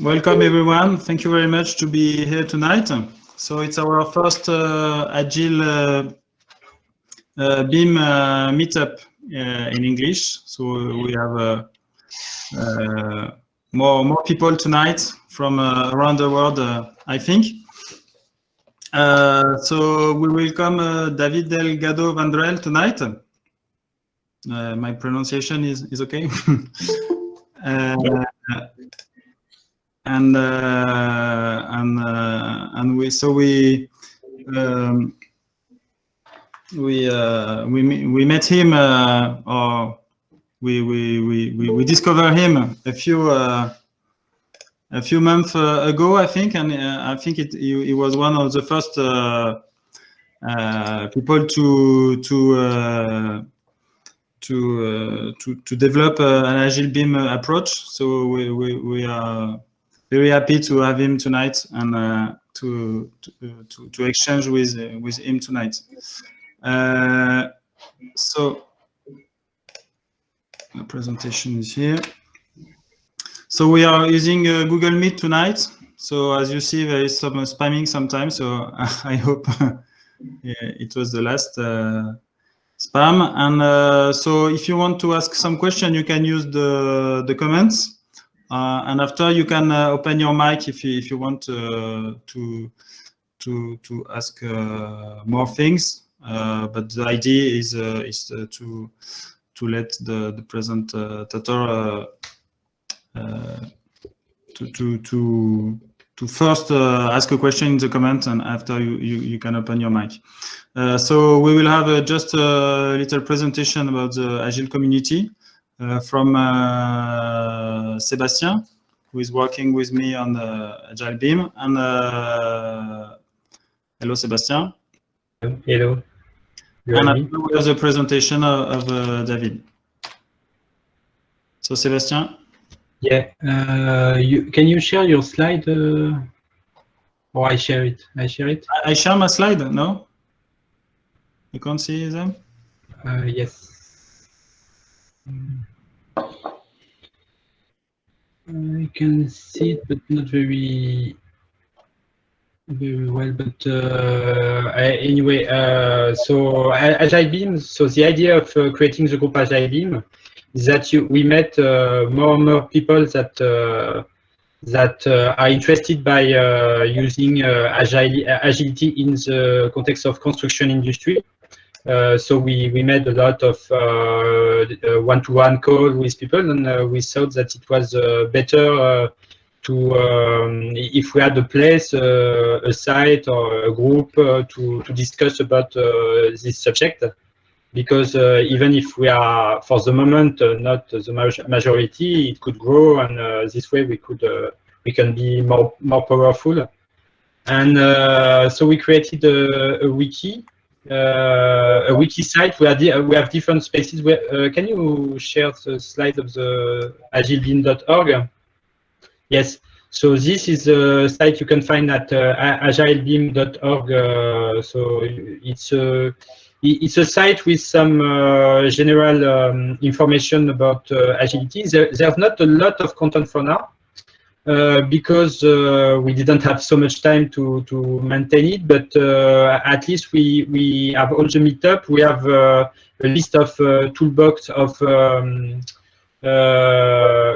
welcome everyone. Thank you very much to be here tonight. So it's our first uh, Agile uh, uh, BIM uh, meetup uh, in English. So we have uh, more more people tonight from around the world, I think. so we welcome David Delgado Vendrell tonight. my pronunciation is, is okay. uh, and uh, and we so we um, we uh, we we met him or we we we we discovered him a few a few months ago, I think, and I think it he, he, was one of the first people to to to uh, to to develop uh, an agile BIM approach. So we we, we are very happy to have him tonight and uh, to, to, to to exchange with uh, with him tonight. Uh, so the presentation is here. So we are using uh, Google Meet tonight. So as you see, there is some spamming sometimes. So I hope it was the last uh, spam. And uh, so if you want to ask some question, you can use the the comments. Uh, and after you can uh, open your mic if you, if you want uh, to to to ask more things. but the idea is is to to let the the presenter to to to to first uh, ask a question in the comment and after you, you, you can open your mic. Uh, so we will have uh, just a little presentation about the Agile community. Uh, from uh, Sébastien, who is working with me on the Agile BIM. And uh, hello, Sébastien. Hello. and we have the presentation of, of David. So, Sébastien. Yeah. Uh, you, can you share your slide? Uh, or I share it? I share it? I, I share my slide, no? You can't see them? Uh, yes. I can see it, but not very very well. But uh, anyway, uh, so Agile BIM. So the idea of uh, creating the group Agile BIM is that you, we met uh, more and more people that uh, that uh, are interested by using agile, agility in the context of construction industry. Uh, so we, we made a lot of uh, one-to-one call with people and uh, we thought that it was better to, um, if we had a place, a site or a group to, to discuss about this subject because uh, even if we are for the moment uh, not the majority, it could grow, and uh, this way we could we can be more more powerful. And so we created a, a wiki uh, a wiki site where we have different spaces. Where, uh, can you share the slide of the agilebim.org? Yes. So this is a site you can find at uh, agilebim.org. Uh, so it's a it's a site with some uh, general um, information about uh, agility. There, there's not a lot of content for now. Uh, because uh, we didn't have so much time to, to maintain it, but uh, at least we, we have all the meetup. We have a list of toolbox of um,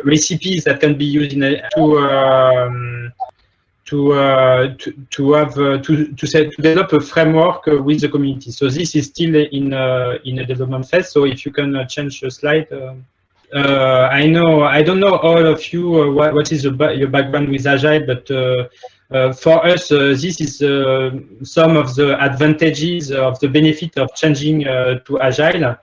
recipes that can be used in a, to um, to, uh, to, to have uh, to to, set, to develop a framework uh, with the community. So this is still in in a development phase. So if you can change the slide. Uh, I know, I don't know all of you, uh, what, what is ba your background with Agile, but uh, for us, this is some of the advantages of the benefit of changing to Agile.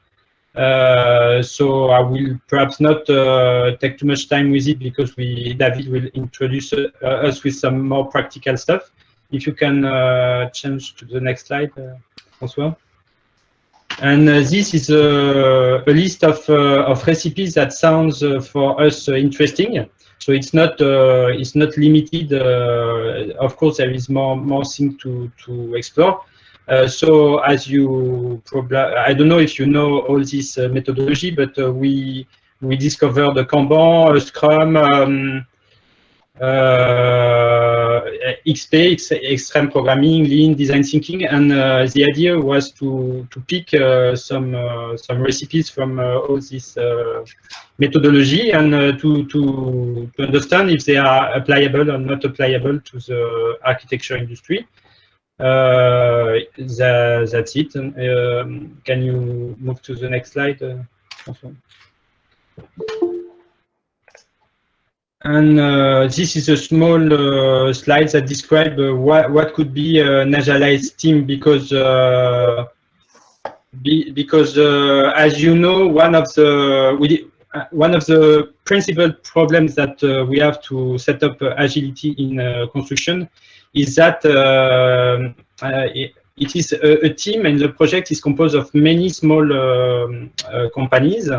Uh, so I will perhaps not uh, take too much time with it because we David will introduce uh, us with some more practical stuff. If you can change to the next slide, François. And uh, this is a, a list of, uh, of recipes that sounds uh, for us interesting. So it's not it's not limited. of course, there is more more things to to explore. Uh, so as you probably, I don't know if you know all this uh, methodology, but uh, we we discovered the Kanban, Scrum, um, XP, extreme programming, lean design thinking, and uh, the idea was to to pick uh, some uh, some recipes from uh, all this uh, methodology and to to to understand if they are applicable or not applicable to the architecture industry. That, that's it. And, um, can you move to the next slide? And uh, this is a small uh, slide that describes uh, what, what could be an agilized team because uh, be, because uh, as you know, one of the we, uh, one of the principal problems that we have to set up agility in construction is that it, it is a, a, team and the project is composed of many small um, companies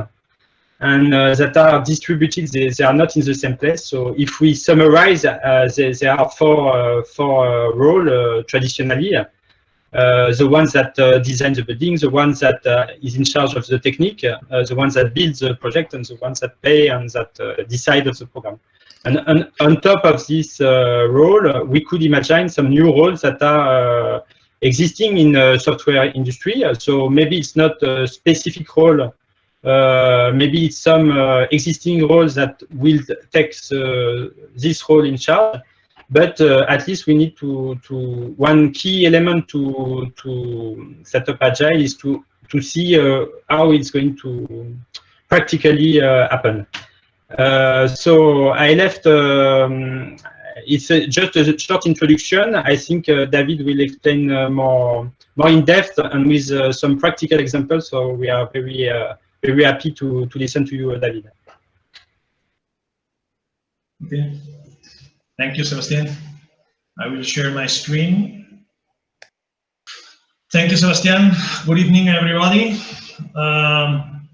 and uh, that are distributed, they, they, are not in the same place. So if we summarize, uh, there, are four, uh, four uh, roles uh, traditionally. Uh, the ones that design the building, the ones that is in charge of the technique, the ones that build the project, and the ones that pay and that decide of the program. And, and, on top of this role, we could imagine some new roles that are existing in the software industry. So maybe it's not a specific role uh, maybe it's some uh, existing roles that will take uh, this role in charge, but uh, at least we need to, to one key element to, to set up Agile is to, to see uh, how it's going to practically happen. so I left, um, it's a, just a short introduction. I think David will explain more, more in depth and with some practical examples. So we are very very happy to, to listen to you, David. Okay. Thank you, Sebastian. I will share my screen. Thank you, Sebastian. Good evening, everybody. Um,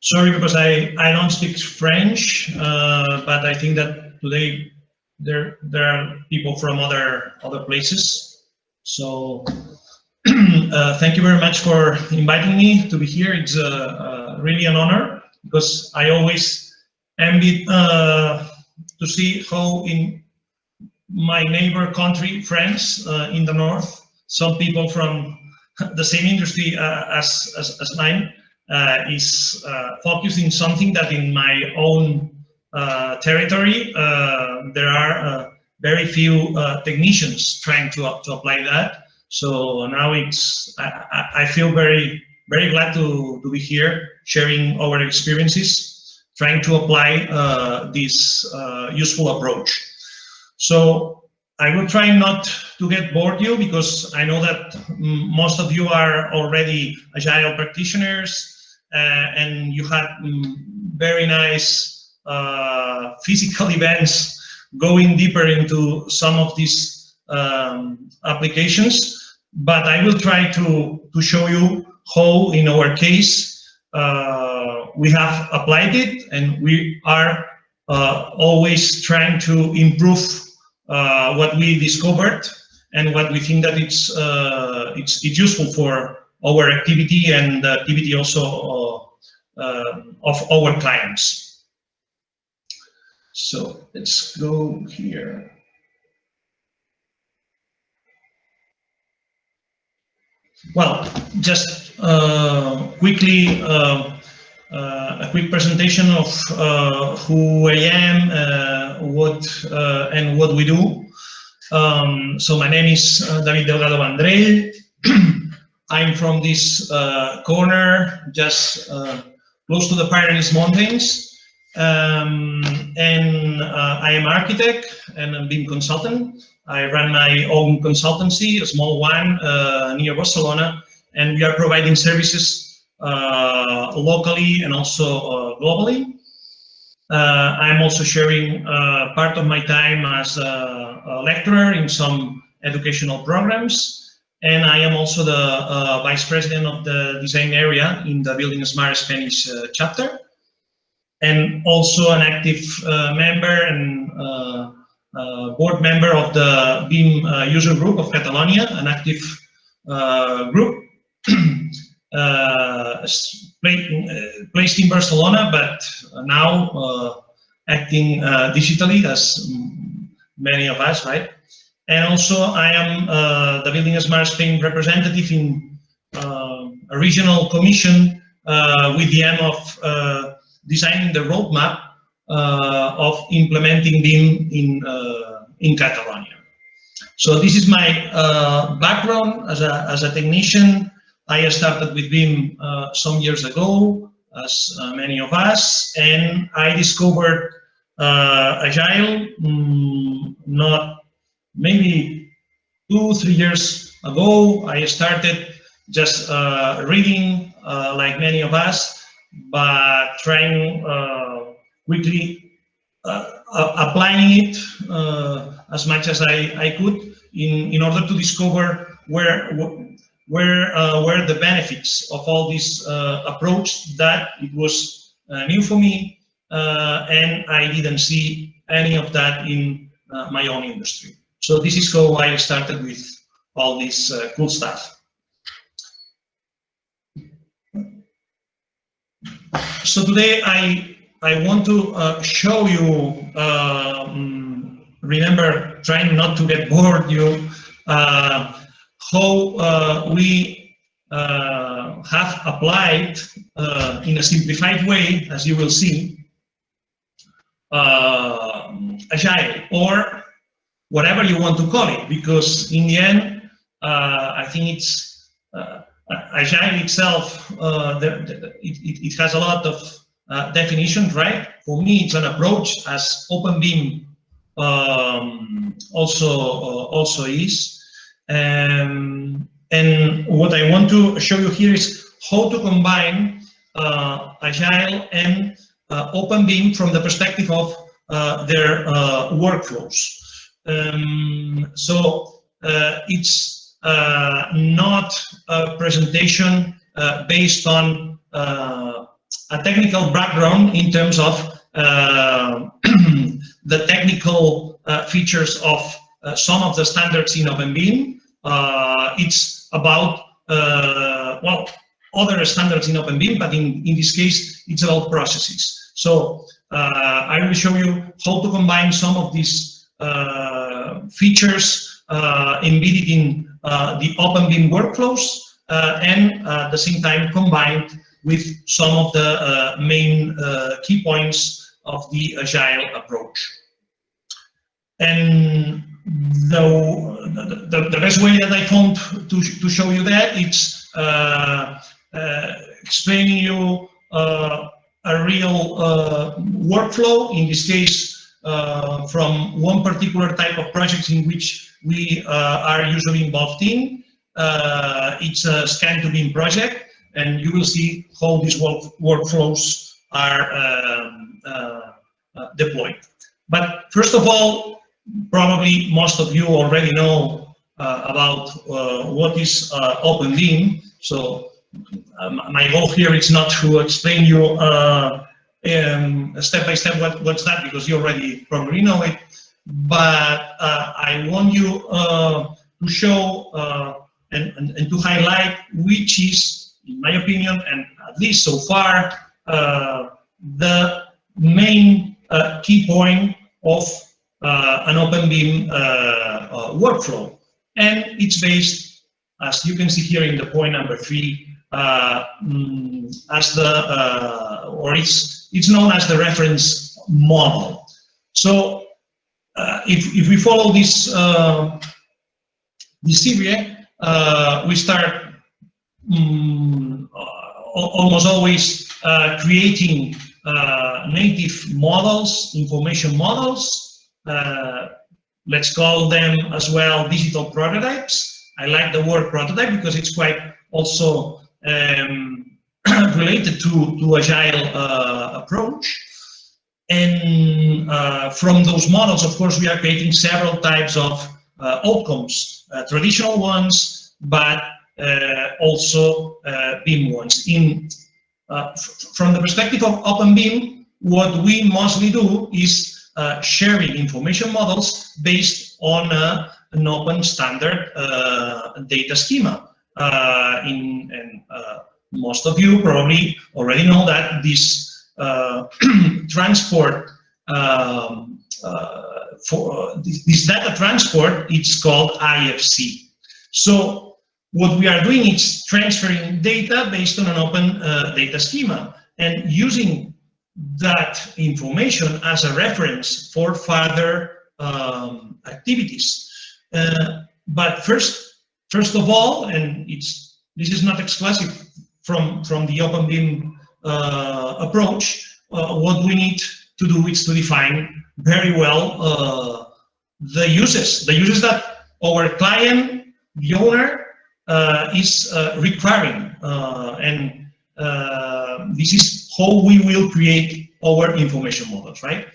sorry because I, I don't speak French, uh, but I think that today there there are people from other other places. So uh, thank you very much for inviting me to be here. It's a, a really an honor because I always envy uh, to see how in my neighbor country, France, uh, in the north, some people from the same industry uh, as, as, as, mine uh, is uh, focusing something that in my own uh, territory, there are very few technicians trying to, to apply that. So now it's, I, I feel very very glad to, to be here sharing our experiences, trying to apply uh, this uh, useful approach. So I will try not to get bored you because I know that most of you are already agile practitioners uh, and you had mm, very nice uh, physical events going deeper into some of these um, applications. But I will try to, to show you how in our case uh, we have applied it and we are uh, always trying to improve uh, what we discovered and what we think that it's uh, it's, it's useful for our activity and the activity also uh, uh, of our clients. So let's go here. Well, just uh, quickly, uh, uh, a quick presentation of uh, who I am, uh, what uh, and what we do. Um, so my name is David Delgado Vendrell. I'm from this corner, just close to the Pyrenees Mountains. Um, and I am architect and a BIM consultant. I run my own consultancy, a small one uh, near Barcelona, and we are providing services uh, locally and also uh, globally. Uh, I'm also sharing uh, part of my time as a, a, lecturer in some educational programs, and I am also the vice president of the design area in the Building Smart Spanish chapter, and also an active member and board member of the BIM uh, user group of Catalonia, an active uh, group placed in Barcelona, but now acting digitally as many of us, right? And also I am uh, the Building Smart Spain representative in uh, a regional commission uh, with the aim of uh, designing the roadmap uh, of implementing BIM in, uh, in Catalonia. So this is my background as a, as a technician. I started with BIM some years ago, as many of us, and I discovered Agile um, not maybe two, three years ago, I started just uh, reading, uh, like many of us, but trying uh, quickly uh, applying it uh, as much as I, I could in, in order to discover where where uh, were the benefits of all this approach that it was new for me and I didn't see any of that in my own industry. So this is how I started with all this uh, cool stuff. So today I I want to uh, show you, um, remember trying not to get bored you, uh, how uh, we uh, have applied uh, in a simplified way, as you will see, Agile or whatever you want to call it, because in the end, uh, I think it's uh, Agile itself, uh, the, the, it, it, has a lot of uh, definitions, right? For me, it's an approach as OpenBIM um, also uh, also is. Um, and what I want to show you here is how to combine uh, Agile and OpenBIM from the perspective of their workflows. Um, so uh, it's uh, not a presentation uh, based on uh, a technical background in terms of uh, the technical uh, features of some of the standards in OpenBIM. it's about, well, other standards in OpenBIM, but in, in this case, it's about processes. So I will show you how to combine some of these uh, features uh, embedded in uh, the OpenBIM workflows and at the same time combined with some of the main key points of the Agile approach. And the, the, the, best way that I found to, to show you that it's uh, uh, explaining you uh, a real workflow, in this case uh, from one particular type of projects in which we uh, are usually involved in. Uh, it's a scan to BIM project, and you will see how these work workflows are um, uh, uh, deployed. But first of all, probably most of you already know uh, about what is OpenBIM. So um, my goal here is not to explain you um, step by step what, what's that because you already probably know it. But uh, I want you uh, to show uh, and, and, and, to highlight which is, in my opinion, and at least so far, uh, the main uh, key point of uh, an OpenBIM workflow. And it's based, as you can see here in the point number three, mm, as the, or it's it's known as the reference model. So uh, if, if we follow this, uh, this uh, we start um, almost always uh, creating uh, native models, information models. Uh, let's call them as well digital prototypes. I like the word prototype because it's quite also um, related to, to agile uh, approach. And uh, from those models, of course, we are creating several types of uh, outcomes, traditional ones, but Uh, also uh, BIM ones. In uh, From the perspective of OpenBIM, what we mostly do is sharing information models based on an open standard data schema. in, in most of you probably already know that this uh, transport um, uh, for this, this data transport, it's called IFC. So what we are doing is transferring data based on an open uh, data schema and using that information as a reference for further um, activities. Uh, but first, first of all, and it's this is not exclusive from from the OpenBIM uh, approach. Uh, what we need to do is to define very well uh, the uses, the uses that our client, the owner, is uh, requiring, and this is how we will create our information models, right?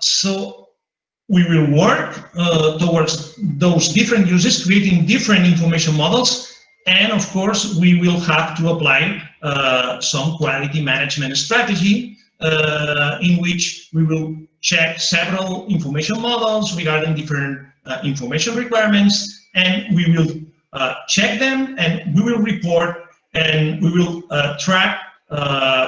so we will work uh, towards those different uses, creating different information models. And of course, we will have to apply uh, some quality management strategy uh, in which we will check several information models regarding different uh, information requirements. And we will uh, check them and we will report and we will uh, track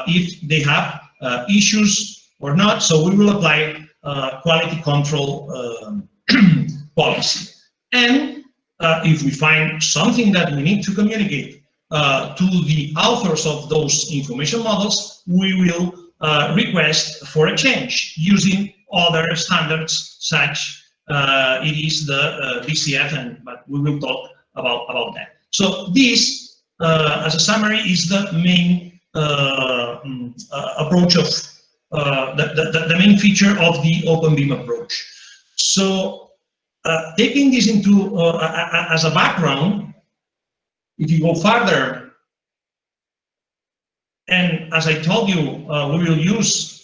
if they have issues or not. So we will apply uh, quality control um, policy. And uh, if we find something that we need to communicate uh, to the authors of those information models, we will uh, request for a change using other standards such uh, it is the BCF, and but we will talk about, about that. So this, as a summary, is the main mm, approach of uh, the, the, the, main feature of the OpenBIM approach. So uh, taking this into uh, as a background, if you go further, and as I told you, uh, we will use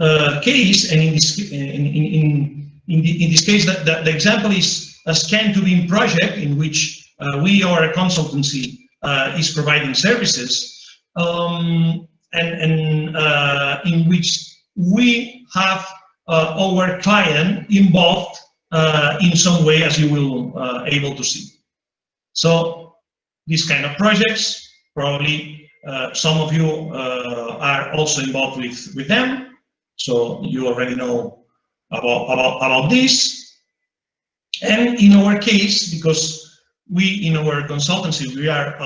uh, case, and in this in in in, the, in this case, the, the, the, example is a scan to BIM project in which we or a consultancy is providing services. Um, and, and uh, in which we have uh, our client involved uh, in some way, as you will uh, able to see. So these kind of projects, probably uh, some of you uh, are also involved with, with them. So you already know about, about, about this. And in our case, because we in our consultancy, we are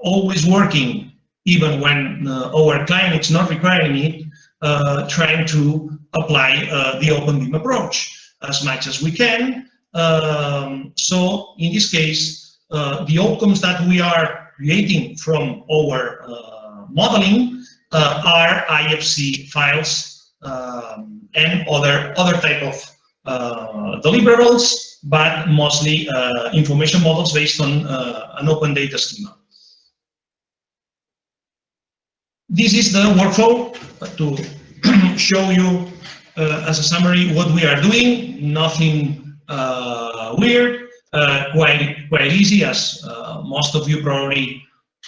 always working even when uh, our client is not requiring it, uh, trying to apply uh, the OpenBIM approach as much as we can. Um, so in this case, the outcomes that we are creating from our modeling are IFC files um, and other other type of uh, deliverables, but mostly uh, information models based on uh, an open data schema. This is the workflow to show you uh, as a summary what we are doing. Nothing uh, weird, uh, quite quite easy as uh, most of you probably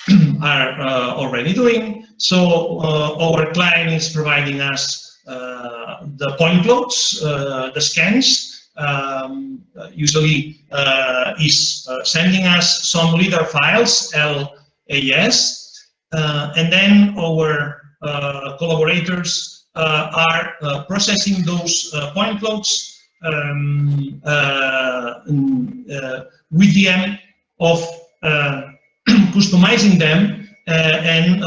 are uh, already doing. So uh, our client is providing us the point clouds, the scans. Um, usually is sending us some LIDAR files, LAS, uh, and then our uh, collaborators uh, are processing those point clouds um, with the aim of customizing them and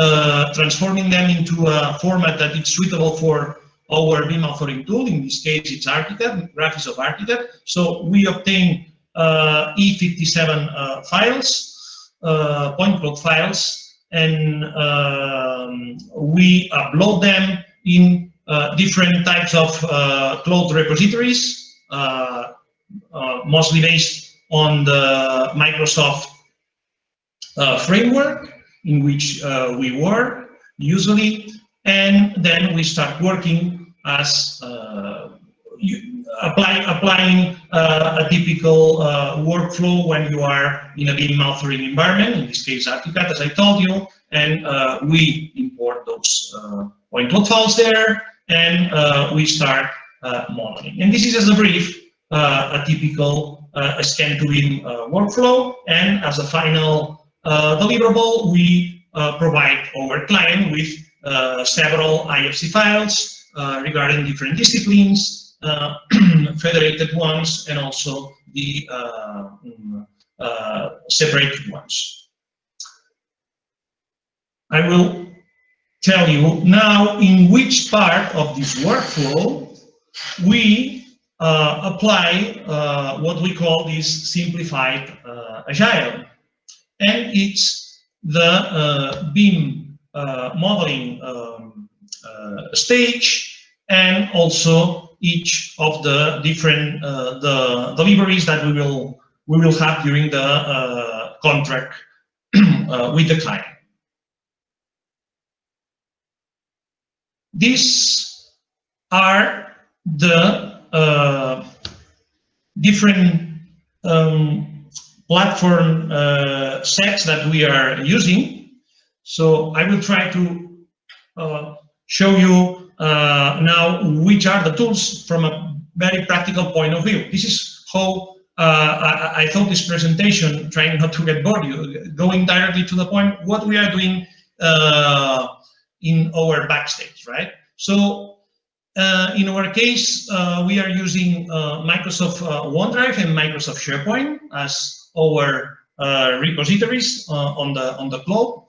transforming them into a format that is suitable for our BIM authoring tool. In this case, it's Archicad, Graphisoft Archicad. So we obtain uh, E57 uh, files, uh, point cloud files, and um, we upload them in uh, different types of uh, cloud repositories, uh, uh mostly based on the Microsoft uh, framework in which uh, we work usually, and then we start working as you, apply, applying uh, a typical uh, workflow when you are in a BIM authoring environment, in this case Archicad, as I told you, and uh, we import those uh, point cloud files there, and uh, we start uh, modeling. And this is as a brief, a typical scan to BIM workflow, and as a final deliverable, we provide our client with several IFC files, regarding different disciplines, federated ones, and also the mm, separated ones. I will tell you now in which part of this workflow we uh, apply uh, what we call this simplified uh, agile. And it's the uh, BIM uh, modeling um, uh, stage and also each of the different the deliveries that we will we will have during the contract with the client. These are the uh, different um, platform uh, sets that we are using. So I will try to uh, show you uh, now which are the tools from a very practical point of view. This is how uh, I, I, thought this presentation, trying not to get bored, you, going directly to the point, what we are doing uh, in our backstage, right? So uh, in our case, uh, we are using uh, Microsoft uh, OneDrive and Microsoft SharePoint as our uh, repositories uh, on the on the cloud.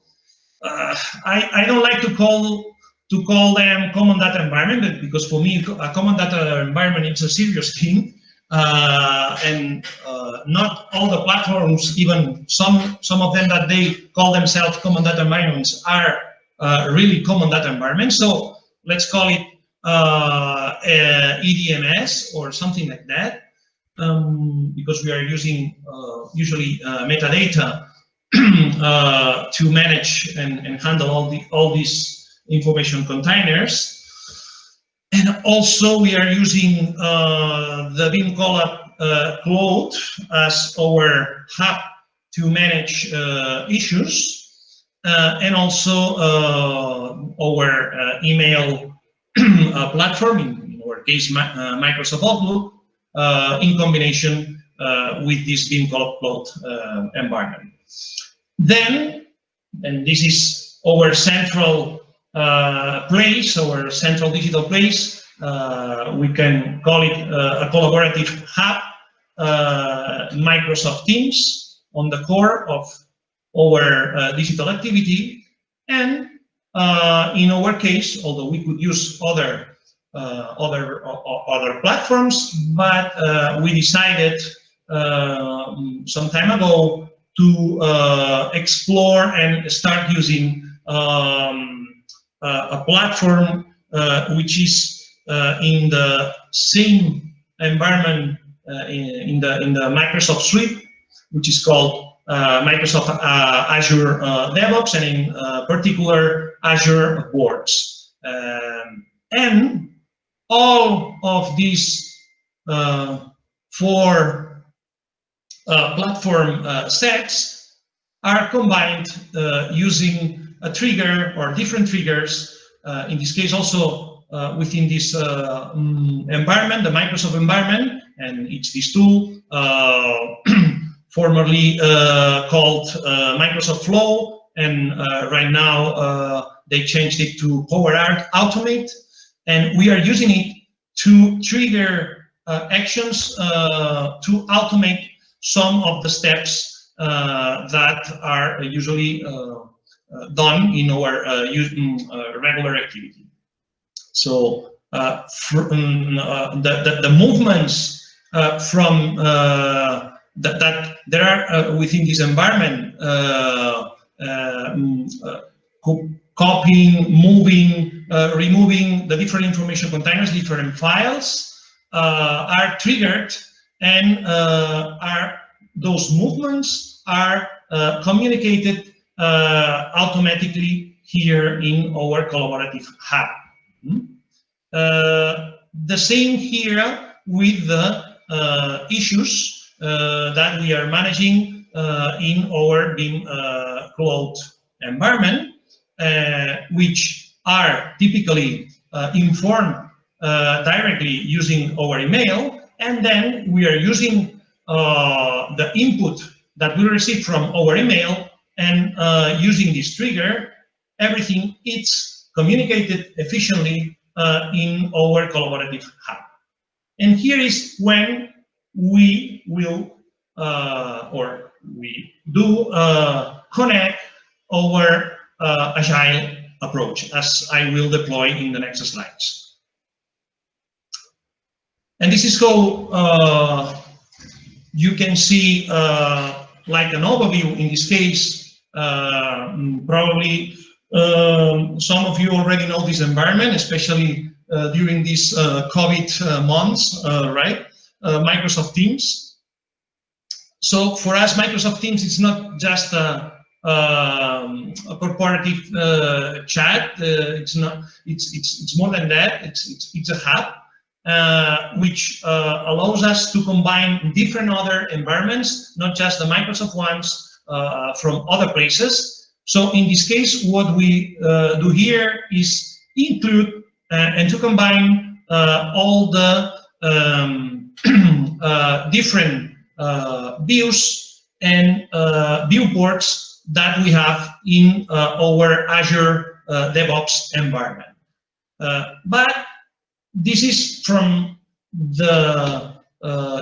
I, I don't like to call to call them common data environment because for me a common data environment is a serious thing. And not all the platforms even some some of them that they call themselves common data environments are really common data environments. So let's call it uh, EDMS or something like that, um, because we are using uh, usually uh, metadata uh, to manage and, and handle all the all these information containers. And also we are using uh, the BIM Collab uh, Cloud as our hub to manage issues. and also our email uh, platform, in our case uh, Microsoft Outlook, uh, in combination with this BIM Cloud environment. Then, and this is our central place, our central digital place, we can call it a collaborative hub, Microsoft Teams on the core of our uh, digital activity and uh, in our case, although we could use other uh, other other platforms, but uh, we decided some time ago to explore and start using um, a platform which is in the same environment in, in, the in the Microsoft suite, which is called uh, Microsoft uh, Azure uh, DevOps and in particular Azure Boards. Um, and all of these four platform sets are combined using a trigger or different triggers, in this case also uh, within this uh, um, environment, the Microsoft environment, and it's this tool uh, formerly uh, called uh, Microsoft Flow, and uh, right now they changed it to Power Automate, and we are using it to trigger actions to automate some of the steps that are usually done in our mm, regular activity. So uh, uh, the, the, the, movements uh, from that, that there are uh, within this environment uh, um, uh, copying, moving, removing the different information containers, different files are triggered and are those movements are communicated automatically here in our collaborative hub. Uh, the same here with the uh, issues uh, that we are managing uh, in our BIM uh, cloud environment, which are typically informed directly using our email, and then we are using the input that we receive from our email and using this trigger, everything is communicated efficiently uh, in our collaborative hub. And here is when we will, uh, or we do uh, connect our uh, agile approach, as I will deploy in the next slides. And this is how uh, you can see uh, like an overview in this case, uh, probably um, some of you already know this environment, especially uh, during these uh, COVID uh, months, right? Microsoft Teams. So for us, Microsoft Teams, it's not just a, um, a corporative uh, chat. Uh, it's not. It's it's it's more than that. It's it's it's a hub uh, which allows us to combine different other environments, not just the Microsoft ones from other places. So in this case, what we do here is include uh, and to combine uh, all the um, uh, different views and viewports that we have in our Azure DevOps environment. but this is from the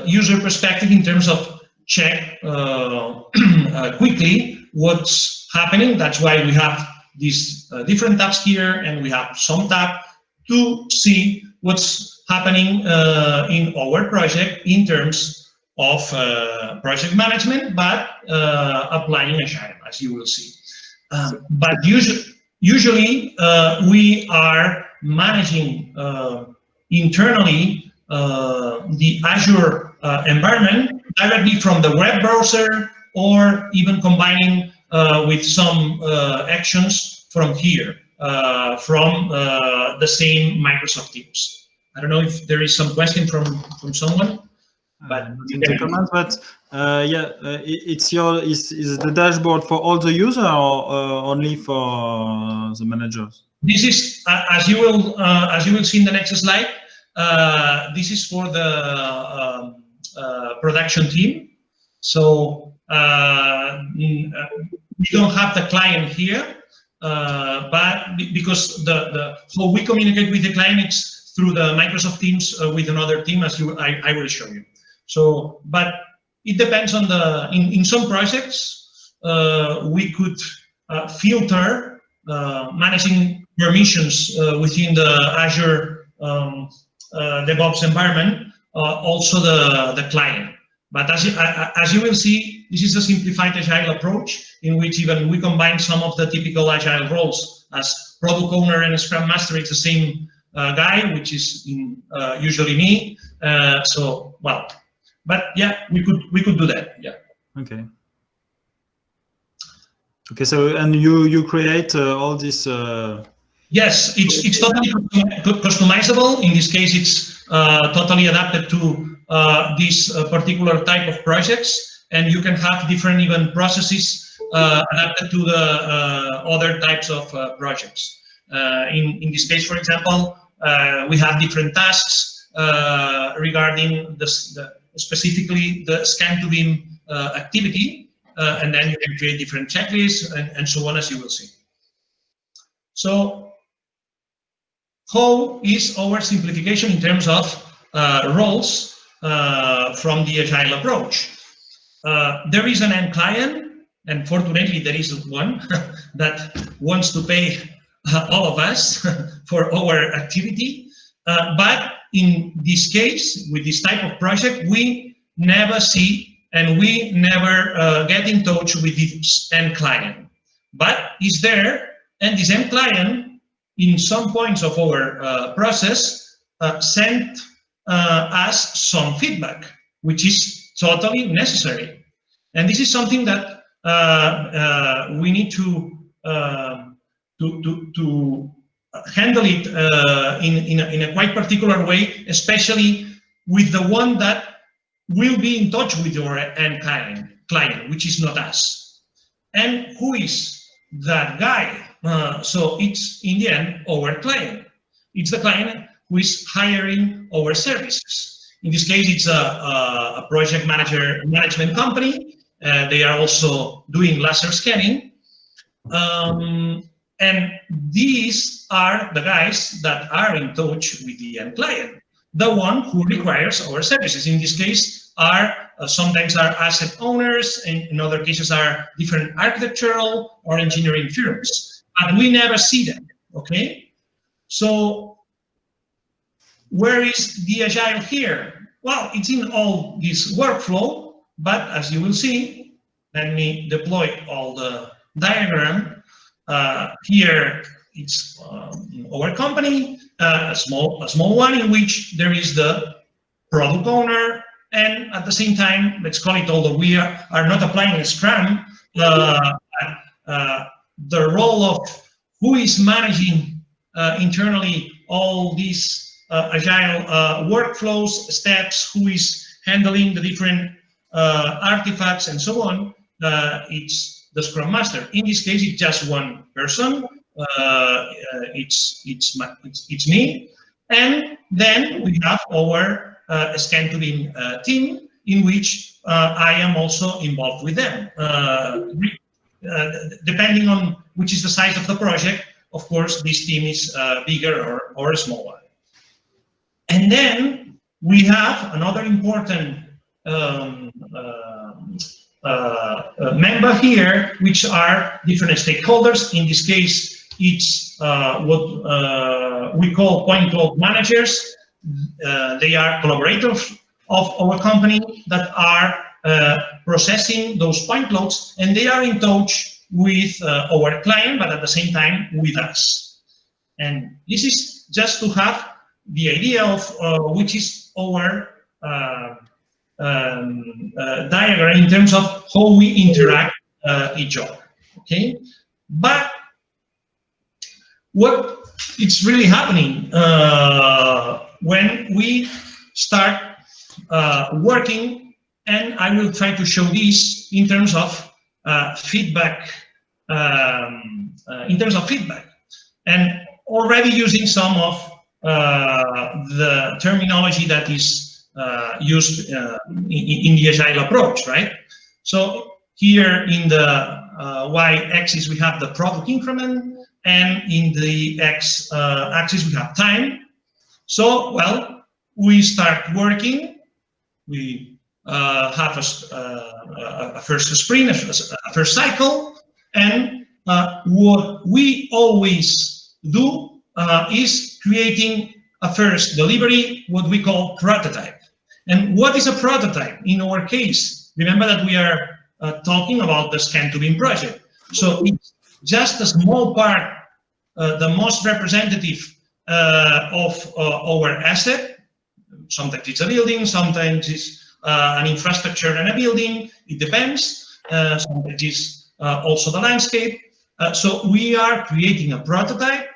user perspective in terms of check uh, uh, quickly what's happening. That's why we have these uh, different tabs here, and we have some tab to see what's happening uh, in our project in terms of uh, project management, but uh, applying Agile, as you will see. Um, but usually, usually uh, we are managing uh, internally uh, the Azure environment directly from the web browser or even combining with some actions from here uh, from uh, the same Microsoft Teams. I don't know if there is some question from from someone, but uh, in the comments. But uh, yeah, uh, it's your is is the dashboard for all the user or uh, only for the managers? This is as you will as you will see in the next slide. this is for the um, production team. So mm, we don't have the client here, uh, but because the, the how we communicate with the client is through the Microsoft Teams uh, with another team, as you I, I will show you. So, but it depends on the in in some projects uh, we could uh, filter uh, managing permissions within the Azure um, DevOps environment, also the the client. But as you, as you will see, this is a simplified agile approach in which even we combine some of the typical agile roles as product owner and scrum master. It's the same uh, guy, which is in, uh, usually me. Uh, so, well, but yeah, we could we could do that. Yeah. Okay. Okay. So, and you you create uh, all this. Uh, yes, it's it's totally customizable. In this case, it's uh, totally adapted to uh, this uh, particular type of projects and you can have different even processes uh, adapted to the other types of projects. in, in this case, for example, we have different tasks regarding this, the, specifically the scan to BIM activity uh, and then you can create different checklists and, and so on as you will see. So how is our simplification in terms of uh, roles uh, from the agile approach. Uh, there is an end client, and fortunately there is one that wants to pay uh, all of us for our activity. Uh, but in this case, with this type of project, we never see and we never uh, get in touch with this end client. But is there, and this end client, in some points of our uh, process, sent uh, as some feedback, which is totally necessary. And this is something that uh, uh, we need to, um, to, to, to, handle it uh, in, in a, in, a, quite particular way, especially with the one that will be in touch with your end client, client which is not us. And who is that guy? Uh, so it's, in the end, our client. It's the client who is hiring our services. In this case, it's a, a project manager management company. Uh, they are also doing laser scanning. Um, And these are the guys that are in touch with the end client, the one who requires our services. In this case, are uh, sometimes are asset owners, and in other cases are different architectural or engineering firms. And we never see them, okay? So where is the agile here? Well, it's in all this workflow, but as you will see, let me deploy all the diagram. Uh, here, it's um, our company, uh, a small a small one in which there is the product owner, and at the same time, let's call it, although we are, are not applying Scrum, uh, the role of who is managing uh, internally all these uh, agile uh, workflows, steps, who is handling the different artifacts and so on, it's the Scrum Master. In this case, it's just one person. it's, it's, it's, it's me. And then we have our uh, uh, team in which uh, I am also involved with them. depending on which is the size of the project, of course, this team is bigger or, or smaller. And then we have another important um, uh, uh, member here, which are different stakeholders. In this case, it's uh, what uh, we call point cloud managers. Uh, they are collaborators of our company that are uh, processing those point clouds, and they are in touch with our client, but at the same time with us. And this is just to have the idea of uh, which is our uh, um, uh, diagram in terms of how we interact each other. Okay, but what it's really happening when we start working, and I will try to show this in terms of feedback um, uh, in terms of feedback and already using some of uh, the terminology that is uh, used uh, in, in, the agile approach, right? So here in the y-axis we have the product increment, and in the x-axis we have time. So, well, we start working, we uh, have a, uh, a, first sprint, a, a, first cycle, and uh, what we always do uh, is creating a first delivery, what we call prototype. And what is a prototype? In our case, remember that we are uh, talking about the scan to BIM project. So it's just a small part, uh, the most representative uh, of uh, our asset. Sometimes it's a building, sometimes it's uh, an infrastructure and a building. It depends. sometimes it's also the landscape. so we are creating a prototype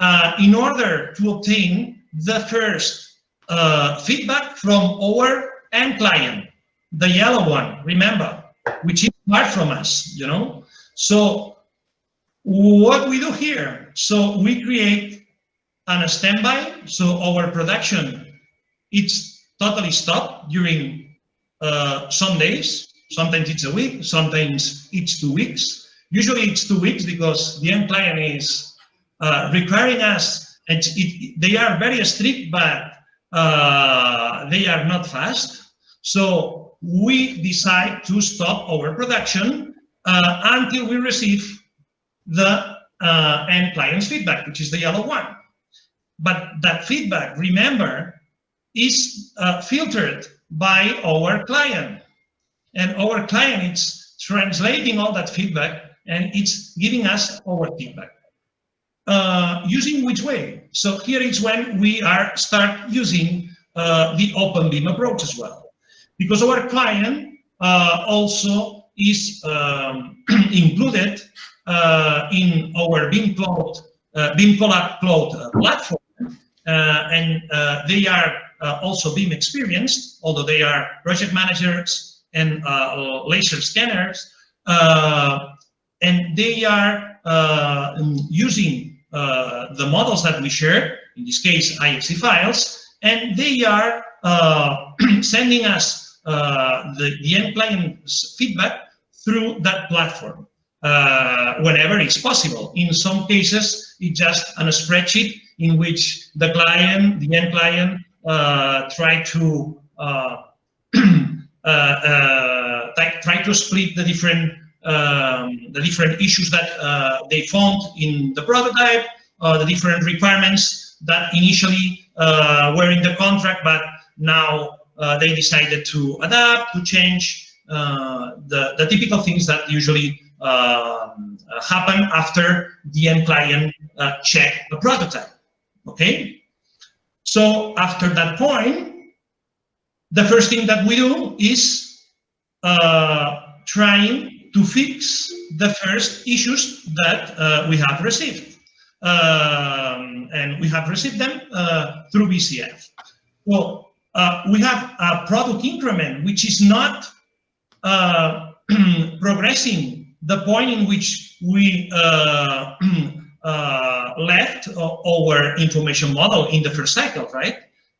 uh, in order to obtain the first uh, feedback from our end client, the yellow one, remember, which is far from us, you know? So what we do here, so we create an standby, so our production, it's totally stopped during uh, some days, sometimes it's a week, sometimes it's two weeks. Usually it's two weeks because the end client is uh, requiring us, and it, they are very strict, but uh, they are not fast. So we decide to stop our production uh, until we receive the uh, end client's feedback, which is the yellow one. But that feedback, remember, is uh, filtered by our client. And our client is translating all that feedback and it's giving us our feedback. Uh, using which way? So here is when we are start using uh, the open BIM approach as well. Because our client uh, also is um, included uh, in our BIM Cloud, uh, BIM Collab Cloud platform. and they are also BIM experienced, although they are project managers and laser scanners. and they are using uh, the models that we share, in this case, IFC files, and they are uh, sending us uh, the, the end client's feedback through that platform. uh, whenever it's possible. In some cases, it's just on a spreadsheet in which the client, the end client, uh, try to uh, uh, uh, try to split the different um, the different issues that they found in the prototype, the different requirements that initially were in the contract, but now they decided to adapt, to change the the typical things that usually um, happen after the end client uh, check the prototype. Okay, so after that point, the first thing that we do is uh, trying to fix the first issues that uh, we have received. Um, and we have received them uh, through BCF. Well, uh, we have a product increment, which is not uh, progressing the point in which we uh, left our information model in the first cycle, right?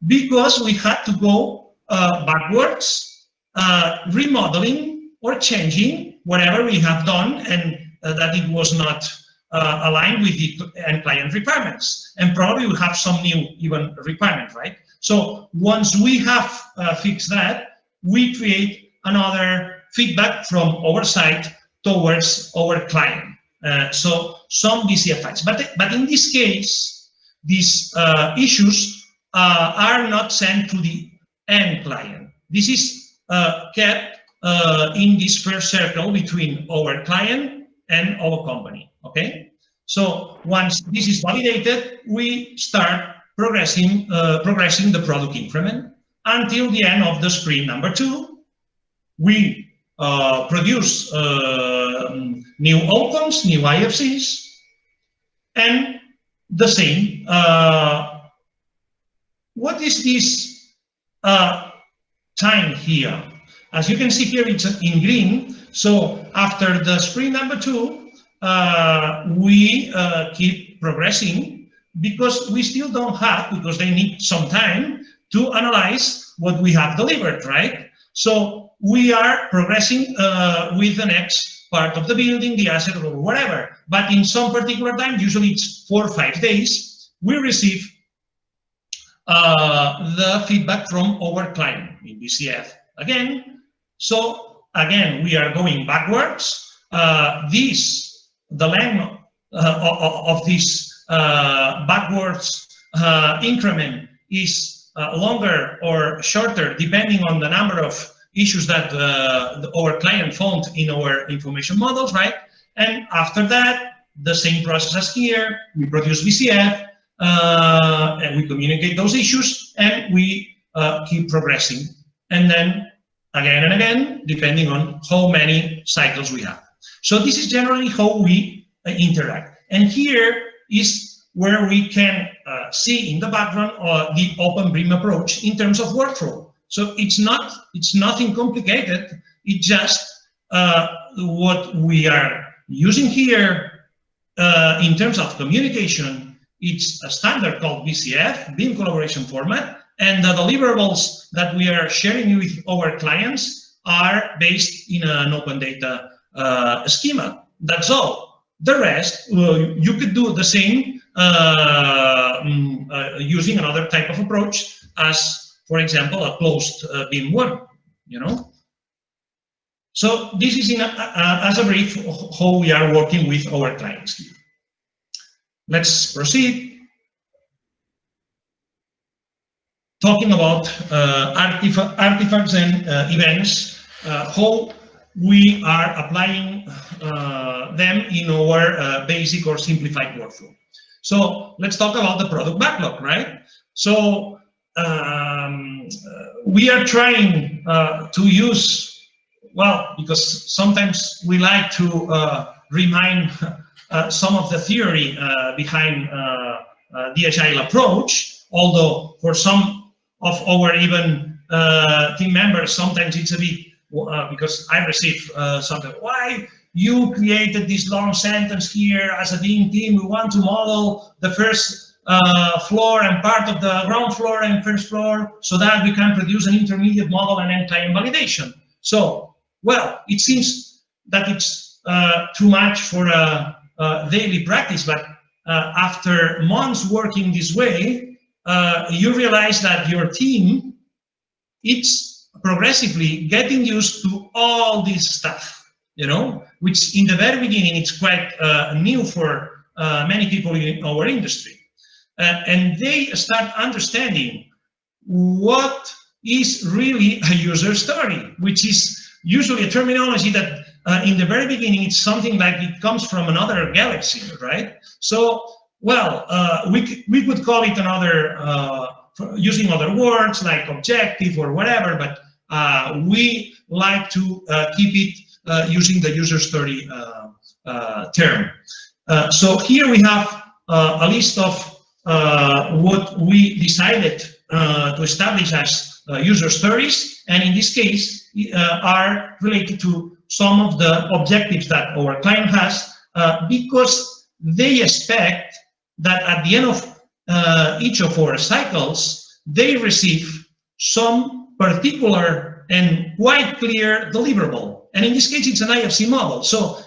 Because we had to go uh, backwards, uh, remodeling or changing whatever we have done and uh, that it was not uh, aligned with the end client requirements. And probably we have some new even requirement, right? So once we have uh, fixed that, we create another feedback from side towards our client. Uh, so some VCFIs. But, but in this case, these issues are not sent to the end client. This is uh, kept uh, in this first circle between our client and our company, okay? So once this is validated, we start progressing, uh, progressing the product increment until the end of the sprint number two. We uh, produce uh, new outcomes, new IFCs, and the same. Uh, what is this uh, time here. As you can see here, it's in green. So after the sprint number two, uh, we uh, keep progressing because we still don't have, because they need some time to analyze what we have delivered, right? So we are progressing uh, with the next part of the building, the asset or whatever. But in some particular time, usually it's four or five days, we receive uh, the feedback from our client in BCF. again. So again, we are going backwards. Uh, this, the length uh, of, this uh, backwards uh, increment is uh, longer or shorter depending on the number of issues that the, our client found in our information models, right? And after that, the same process as here, we produce BCF, uh, and we communicate those issues and we uh, keep progressing. And then again and again, depending on how many cycles we have. So this is generally how we uh, interact. And here is where we can uh, see in the background uh, the open BIM approach in terms of workflow. So it's not, it's nothing complicated. It's just uh, what we are using here in terms of communication it's a standard called BCF, BIM collaboration format, and the deliverables that we are sharing with our clients are based in an open data uh, schema. That's all. The rest, well, you could do the same uh, mm, uh, using another type of approach as, for example, a closed uh, BIM one, you know? So this is in a, a, as a brief how we are working with our clients. Let's proceed. Talking about uh, artifacts and uh, events, uh, how we are applying uh, them in our uh, basic or simplified workflow. So let's talk about the product backlog, right? So um, uh, we are trying to use, well, because sometimes we like to remind uh, some of the theory uh, behind uh, the agile approach, although for some of our even team members, sometimes it's a bit, because I receive something, why you created this long sentence here as a team team, we want to model the first uh, floor and part of the ground floor and first floor so that we can produce an intermediate model and end-time validation. So, well, it seems that it's uh, too much for a, a daily practice, but uh, after months working this way, uh, you realize that your team it's progressively getting used to all this stuff, you know, which in the very beginning it's quite uh, new for uh, many people in our industry. Uh, and they start understanding what is really a user story, which is usually a terminology that uh, in the very beginning, it's something like it comes from another galaxy, right? So, well, uh, we, we could call it another, uh, using other words like objective or whatever, but uh, we like to uh, keep it uh, using the user story term. so here we have a list of what we decided to establish as user stories, and in this case are related to some of the objectives that our client has uh, because they expect that at the end of uh, each of our cycles, they receive some particular and quite clear deliverable. And in this case, it's an IFC model. So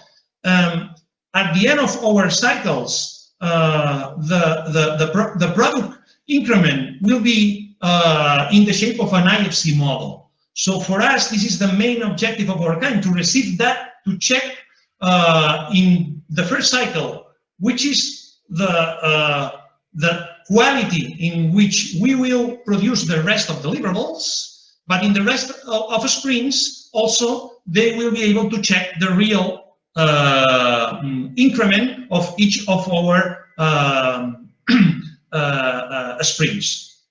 um, at the end of our cycles, uh, the, the, the, pro the, product increment will be uh, in the shape of an IFC model. So for us, this is the main objective of our kind, to receive that, to check uh, in the first cycle, which is the, uh, the quality in which we will produce the rest of deliverables, but in the rest of, of also, they will be able to check the real uh, increment of each of our um, uh, uh, sprints.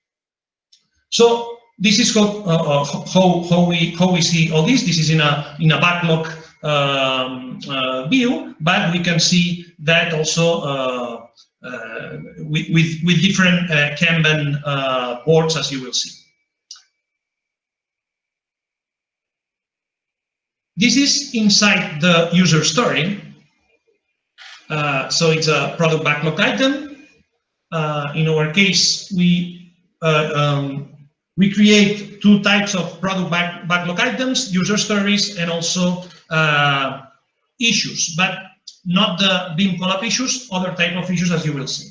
So this is how, uh, uh, how, how, we, how we see all this. This is in a, in a backlog um, uh, view, but we can see that also uh, uh, with, with, with, different uh, Kanban boards, as you will see. This is inside the user story. so it's a product backlog item. in our case, we um, we create two types of product back, backlog items, user stories and also uh, issues, but not the BIM collab issues, other type of issues as you will see.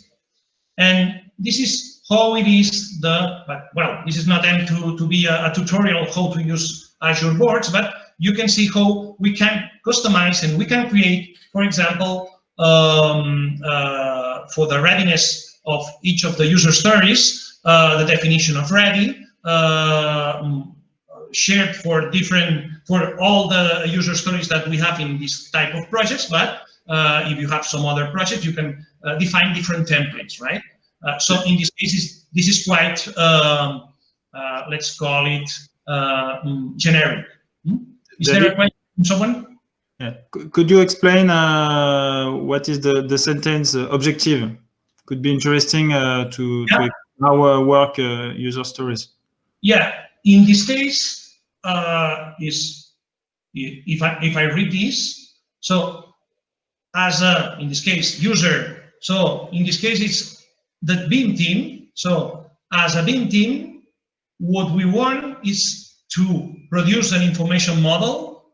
And this is how it is the, but well, this is not aimed to, to be a, a tutorial how to use Azure boards, but you can see how we can customize and we can create, for example, um, uh, for the readiness of each of the user stories, uh, the definition of ready, uh, shared for different for all the user stories that we have in this type of projects but uh, if you have some other project you can uh, define different templates right? Uh, so in this case this is quite um, uh, let's call it uh, mm, generic. Hmm? is there a question from someone? Yeah. could you explain what is the the sentence objective? Could be interesting to, yeah. to our work user stories. Yeah, in this case, uh, is if I if I read this, so as a in this case user, so in this case it's the BIM team. So as a BIM team, what we want is to produce an information model.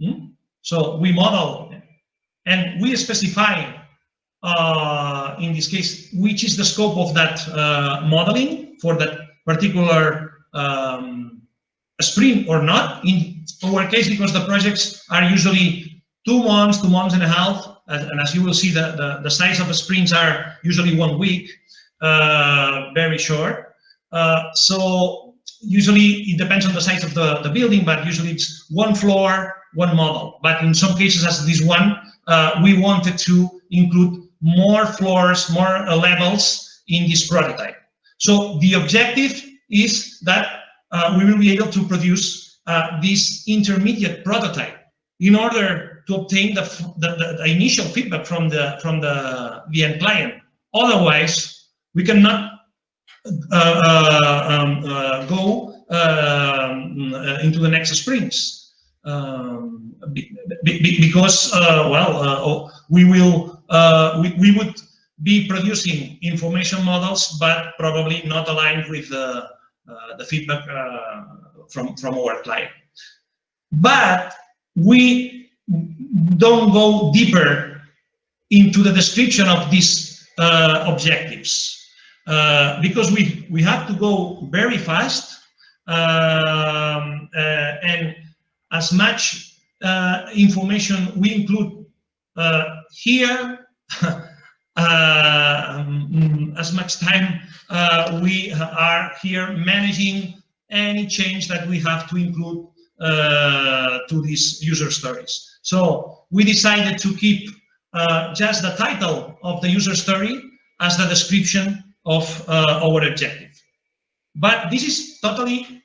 Hmm? So we model and we specify uh, in this case which is the scope of that uh, modeling for that particular um, sprint or not. In our case, because the projects are usually two months, two months and a half, and as you will see, the, the, the size of the sprints are usually one week, uh, very short. Uh, so usually it depends on the size of the, the building, but usually it's one floor, one model. But in some cases, as this one, uh, we wanted to include more floors, more uh, levels in this prototype. So the objective is that uh, we will be able to produce uh, this intermediate prototype in order to obtain the, the, the, initial feedback from the from the, the end client. Otherwise, we cannot uh, uh um, uh, go uh, into the next sprints um, be, be, because, well, oh, we will we, we would be producing information models, but probably not aligned with the uh, the feedback uh, from, from our client. But we don't go deeper into the description of these uh, objectives uh, because we, we have to go very fast um, uh, and as much uh, information we include uh, here um, as much time we are here managing any change that we have to include uh, to these user stories. So we decided to keep uh, just the title of the user story as the description of uh, our objective. But this is totally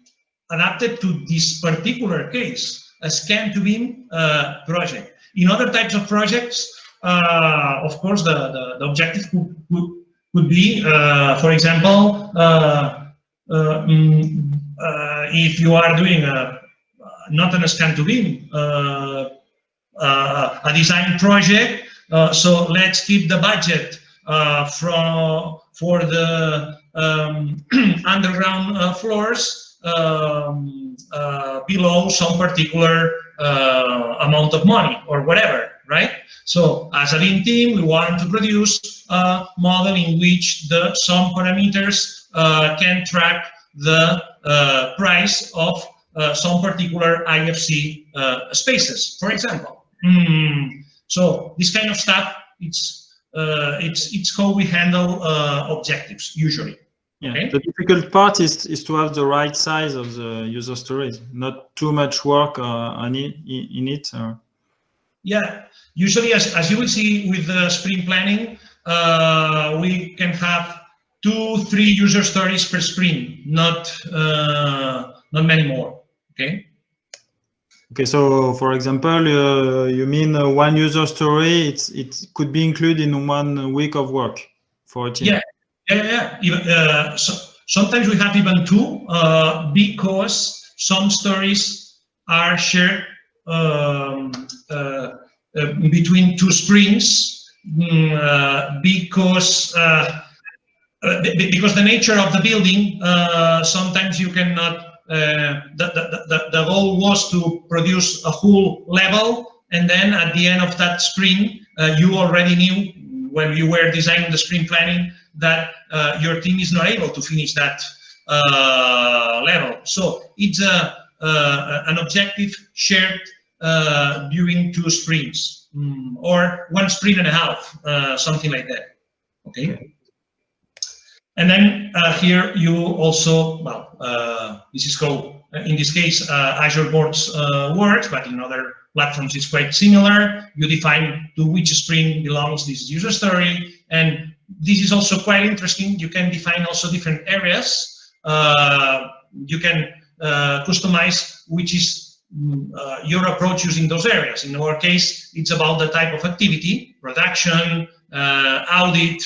adapted to this particular case, a scan to BIM uh, project. In other types of projects, uh, of course, the, the, the objective could, could, could be, uh, for example, mm, if you are doing a not an scan to BIM, uh, uh, a design project. Uh, so let's keep the budget from for the um, underground floors um, below some particular amount of money or whatever right? So as a lean team, we want to produce a model in which the some parameters uh, can track the uh, price of uh, some particular IFC uh, spaces, for example. Mm. So this kind of stuff, it's uh, it's it's how we handle objectives usually. Yeah, okay. the difficult part is is to have the right size of the user stories, not too much work uh, on it, in it. Or... Yeah, usually as, as you will see with the sprint planning, uh, we can have two, three user stories per sprint, not uh, not many more. Okay. Okay, so for example, uh, you mean uh, one user story, it's it could be included in one week of work for a team. Yeah, yeah, yeah. Even, uh, so, sometimes we have even two uh, because some stories are shared um, uh, uh, between two sprints mm, because because the nature of the building sometimes you cannot uh, the, the, the, goal was to produce a whole level and then at the end of that sprint uh, you already knew when you were designing the sprint planning that uh, your team is not able to finish that uh, level. So it's a, uh, an objective shared uh, during two sprints mm, or one sprint and a half something like that. Okay and then uh, here you also, well, uh, this is called, in this case, uh, Azure Boards uh, works, but in other platforms it's quite similar. You define to which sprint belongs this user story. And this is also quite interesting. You can define also different areas. Uh, you can uh, customize which is mm, your approach using those areas. In our case, it's about the type of activity, production, audit,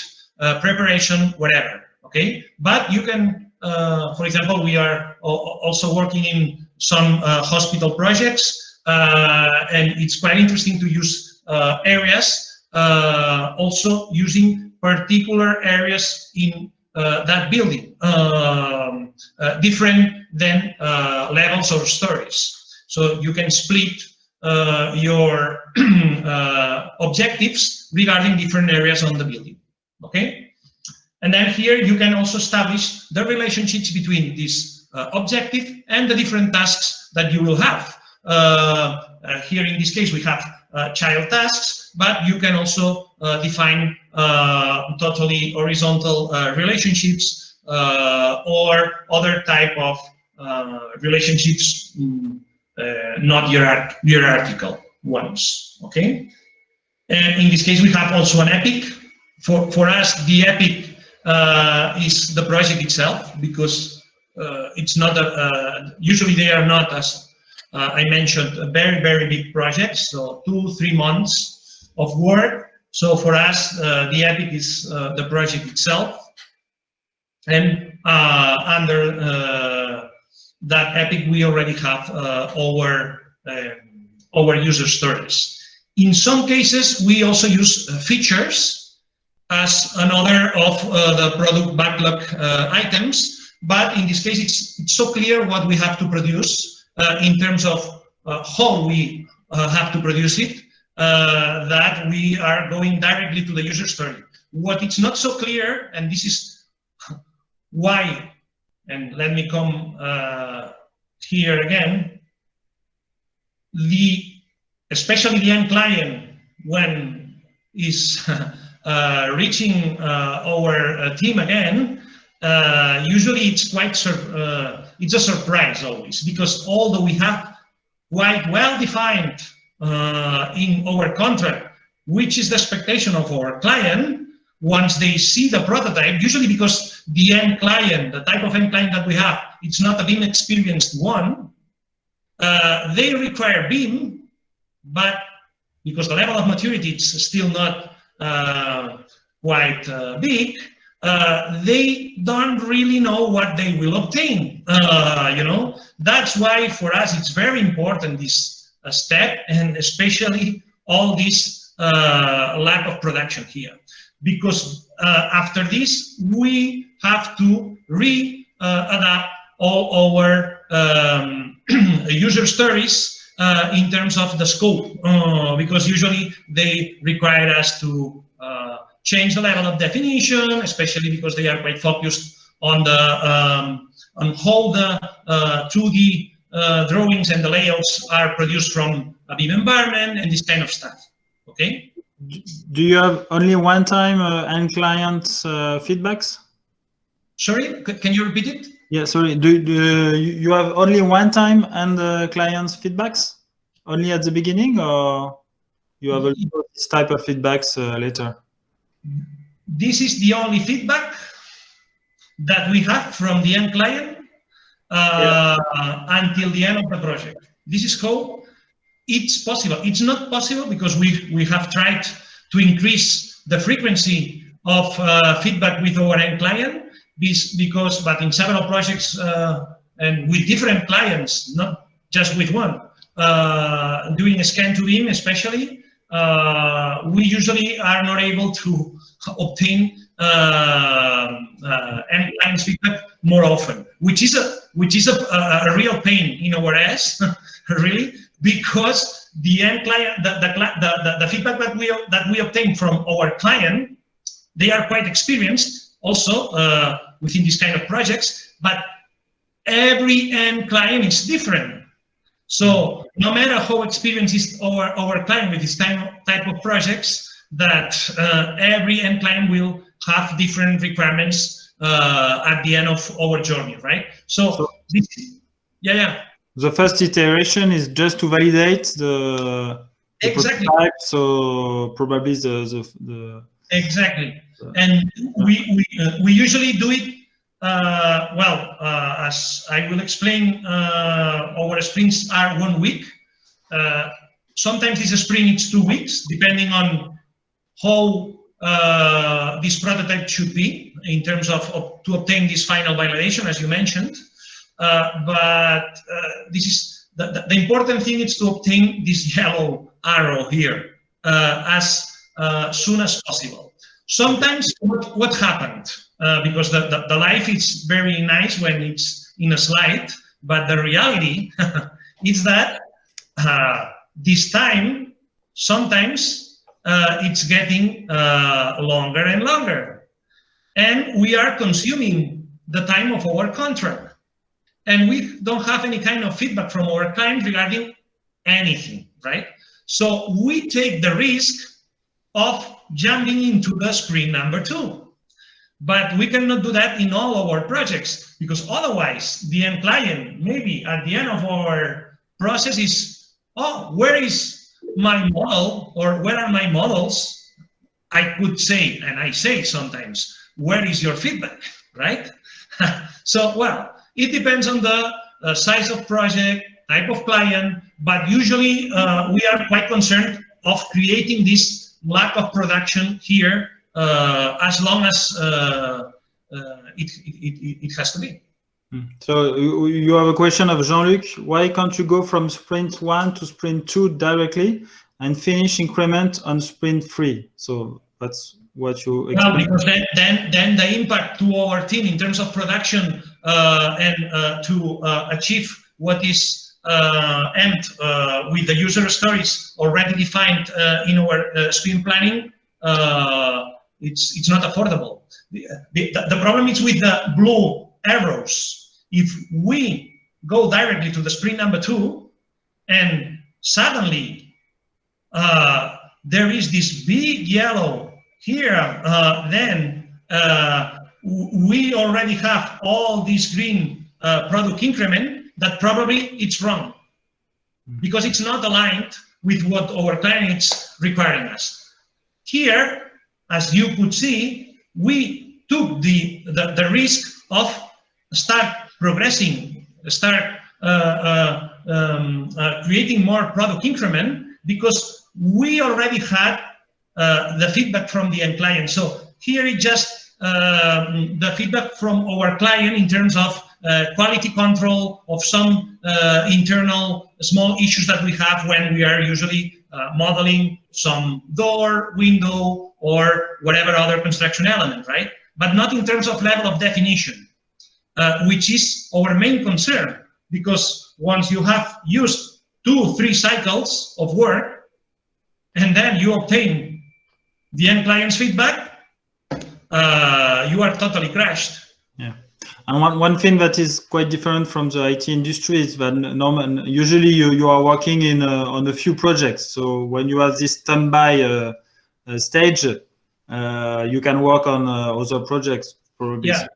preparation, whatever okay? But you can, uh, for example, we are also working in some uh, hospital projects, uh, and it's quite interesting to use uh, areas, uh, also using particular areas in uh, that building, um, different than levels or stories. So you can split your objectives regarding different areas on the building, okay? And then here you can also establish the relationships between this uh, objective and the different tasks that you will have. Uh, uh, here in this case we have uh, child tasks, but you can also uh, define totally horizontal relationships or other type of relationships, mm, not hierarch hierarchical ones, okay? And in this case we have also an epic. For, for us, the epic uh, is the project itself because uh, it's not a, uh, usually they are not as uh, I mentioned very very big projects so two three months of work. So for us uh, the epic is the project itself. And under that epic we already have our our user stories. In some cases we also use features as another of uh, the product backlog uh, items. But in this case, it's, it's, so clear what we have to produce uh, in terms of how we have to produce it, that we are going directly to the user story. What it's not so clear, and this is why, and let me come here again, the especially the end client when is reaching uh, our uh, team again, uh, usually it's quite uh, it's a surprise always because although we have quite well defined uh, in our contract which is the expectation of our client once they see the prototype usually because the end client the type of end client that we have it's not a BIM experienced one they require BIM but because the level of maturity is still not uh, quite uh, big, uh, they don't really know what they will obtain. Uh, you know, that's why for us it's very important this uh, step, and especially all this uh, lack of production here, because after this we have to re-adapt all our um, user stories uh, in terms of the scope, uh, because usually they require us to uh, change the level of definition, especially because they are quite focused on the um, on how the 2D uh, drawings and the layouts are produced from a BIM environment and this kind of stuff. Okay. Do you have only one time uh, end client uh, feedbacks? Sorry, can you repeat it? Yeah, sorry. Do, do you have only one time and the client's feedbacks only at the beginning, or you have a this type of feedbacks uh, later? This is the only feedback that we have from the end client uh, yeah. until the end of the project. This is how it's possible. It's not possible because we we have tried to increase the frequency of uh, feedback with our end client because, but in several projects uh, and with different clients, not just with one, uh, doing a scan to BIM especially, uh, we usually are not able to obtain uh, uh, clients feedback more often, which is a which is a, a, a real pain in our ass, really, because the end client, the, the, the, the, feedback that we that we obtain from our client, they are quite experienced. Also uh, within these kind of projects, but every end client is different. So no matter how experienced is our, our client with this type, type of projects, that uh, every end client will have different requirements uh, at the end of our journey, right? So, so this, yeah, yeah. The first iteration is just to validate the, the exactly. Prototype, so probably the, the, the exactly and we we, uh, we usually do it uh, well uh, as I will explain uh, our sprints are one week. Uh, sometimes this sprint it's two weeks depending on how uh, this prototype should be in terms of, of, to obtain this final validation as you mentioned. But this is the, the, the, important thing is to obtain this yellow arrow here as soon as possible Sometimes what, what happened, uh, because the, the, the, life is very nice when it's in a slide, but the reality is that uh, this time, sometimes uh, it's getting uh, longer and longer. And we are consuming the time of our contract. And we don't have any kind of feedback from our client regarding anything, right? So we take the risk of jumping into the screen number two. But we cannot do that in all of our projects because otherwise the end client, maybe at the end of our process is, oh, where is my model or where are my models? I could say, and I say sometimes, where is your feedback, right? so, well, it depends on the uh, size of project, type of client, but usually uh, we are quite concerned of creating this lack of production here uh, as long as uh, uh, it, it, it, has to be. Hmm. So you have a question of Jean-Luc. Why can't you go from sprint one to sprint two directly and finish increment on sprint three? So that's what you explain. Well, because then, then, then the impact to our team in terms of production uh, and uh, to uh, achieve what is and uh, with the user stories already defined uh, in our uh, sprint planning, uh, it's it's not affordable. The, the, the problem is with the blue arrows. If we go directly to the sprint number two, and suddenly uh, there is this big yellow here, then we already have all this green product increment that probably it's wrong because it's not aligned with what our client is requiring us. Here, as you could see, we took the, the, the risk of start progressing, start uh, uh, um, uh, creating more product increment because we already had uh, the feedback from the end client. So here is just um, the feedback from our client in terms of uh, quality control of some uh, internal small issues that we have when we are usually uh, modeling some door, window, or whatever other construction element, right? But not in terms of level of definition, uh, which is our main concern, because once you have used two, three cycles of work, and then you obtain the end client's feedback, uh, you are totally crashed. Yeah. And one, one thing that is quite different from the IT industry is that normal, usually you, you are working in a, on a few projects. So when you have this standby uh, uh, stage, uh, you can work on uh, other projects probably. Yeah.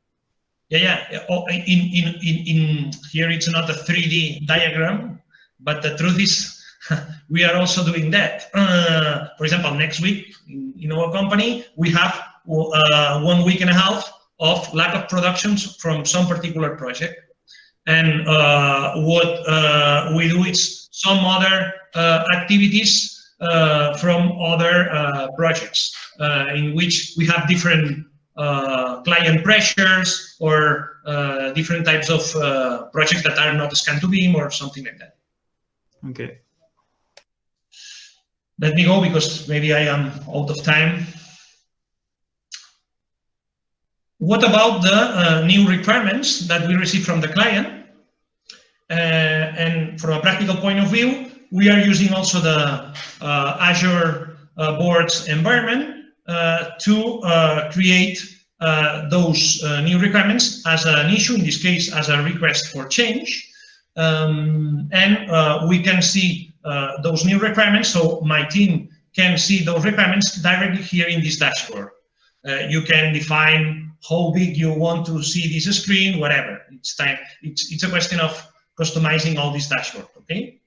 Yeah, yeah. Oh, in, in, in, in here, it's not a 3D diagram, but the truth is we are also doing that. Uh, for example, next week in, our company, we have uh, one week and a half of lack of productions from some particular project. And uh, what uh, we do is some other uh, activities uh, from other uh, projects uh, in which we have different client pressures or different types of projects that are not Scan2BIM or something like that. Okay. Let me go because maybe I am out of time. What about the uh, new requirements that we receive from the client? Uh, and from a practical point of view, we are using also the uh, Azure uh, Boards environment uh, to uh, create those new requirements as an issue, in this case, as a request for change. Um, and we can see those new requirements. So my team can see those requirements directly here in this dashboard. you can define how big you want to see this screen, whatever. It's time. It's it's a question of customizing all this dashboard. Okay.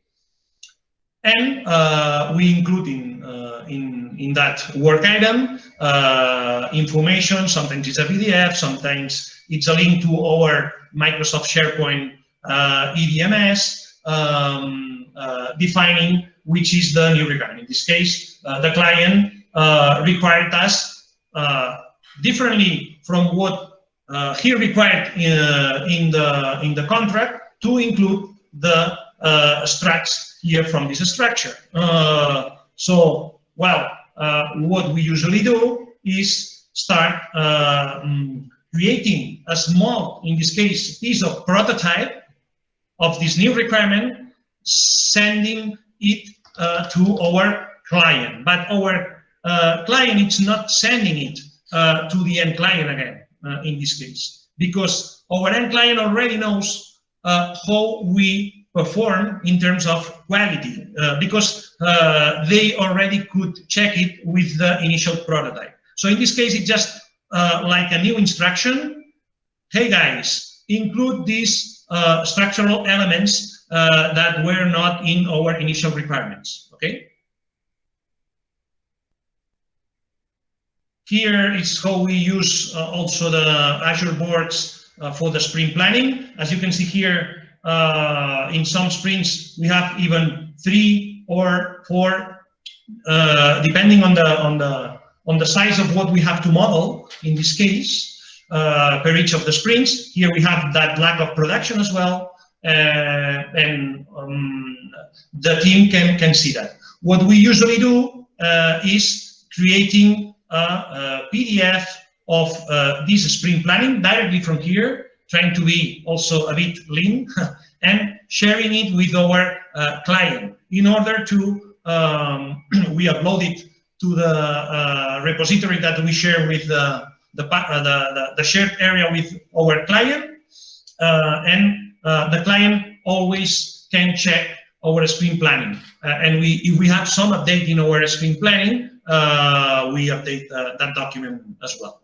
And uh, we include in uh, in in that work item uh, information. Sometimes it's a PDF. Sometimes it's a link to our Microsoft SharePoint uh, EDMS um, uh, defining which is the new requirement. In this case, uh, the client required us differently from what uh, he required in, uh, in, the, in the contract to include the uh, structs here from this structure. Uh, so, well, uh, what we usually do is start um, creating a small, in this case, piece of prototype of this new requirement, sending it to our client. But our client is not sending it uh, to the end client again, uh, in this case, because our end client already knows uh, how we perform in terms of quality, uh, because uh, they already could check it with the initial prototype. So in this case, it's just uh, like a new instruction. Hey guys, include these structural elements that were not in our initial requirements, okay? Here is how we use uh, also the Azure boards uh, for the sprint planning. As you can see here, uh, in some sprints, we have even three or four, uh, depending on the, on, the, on the size of what we have to model, in this case, uh, per each of the sprints. Here we have that lack of production as well, uh, and um, the team can, can see that. What we usually do is creating PDF of uh, this sprint planning directly from here, trying to be also a bit lean and sharing it with our uh, client in order to um, we upload it to the uh, repository that we share with the the, uh, the, the, shared area with our client. Uh, and uh, the client always can check our sprint planning. And we if we have some update in our sprint planning we update that document as well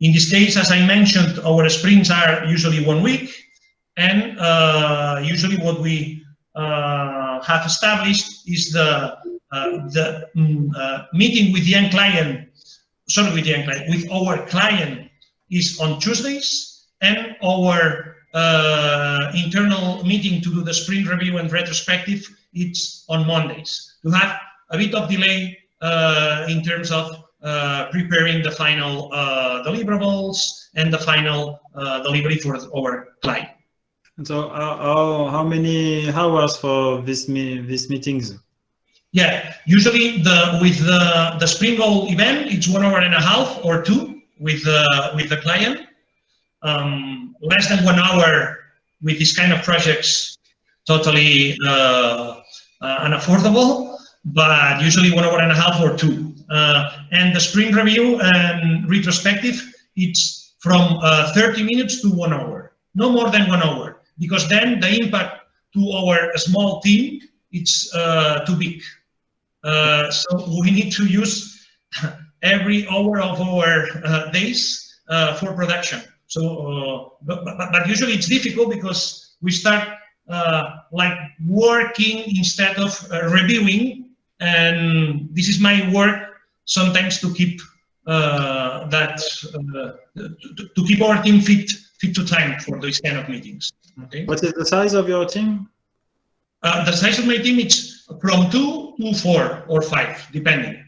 in this case as I mentioned our sprints are usually one week and uh, usually what we uh, have established is the uh, the mm, meeting with the end client sorry, with the end client, with our client is on Tuesdays, and our uh, internal meeting to do the sprint review and retrospective, it's on Mondays. To have a bit of delay uh, in terms of uh, preparing the final uh, deliverables and the final uh, delivery for our client. And so, how, how many hours for this me these meetings? Yeah, usually the with the the Sprint Goal event, it's one hour and a half or two with the with the client. Um, less than one hour with this kind of projects, totally uh, uh, unaffordable. But usually one hour and a half or two. Uh, and the Sprint Review and retrospective, it's from uh, 30 minutes to one hour, no more than one hour, because then the impact to our small team it's uh, too big. Uh, so we need to use every hour of our uh, days uh, for production. So, but, but, but, usually it's difficult because we start like working instead of reviewing. And this is my work sometimes to keep that, to, to keep our team fit, fit to time for these kind of meetings. Okay. What is the size of your team? Uh, the size of my team is from two to four or five, depending.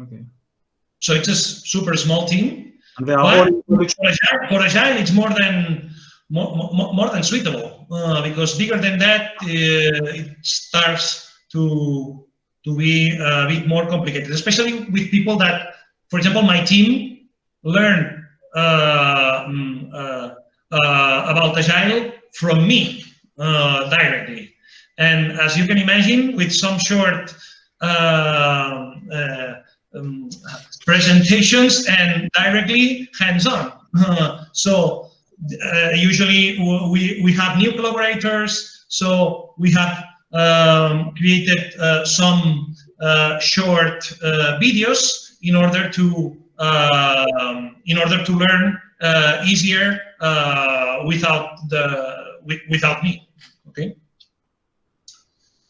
Okay. So it's a super small team. And they are for, Agile, for Agile, it's more than more, more, more than suitable uh, because bigger than that, uh, it starts to to be a bit more complicated, especially with people that, for example, my team learned uh, mm, uh, uh, about Agile from me uh, directly. And as you can imagine, with some short um, presentations and directly hands-on. so usually we, we have new collaborators, so we have um, created uh, some uh, short videos in order to um, in order to learn easier without the without me. Okay.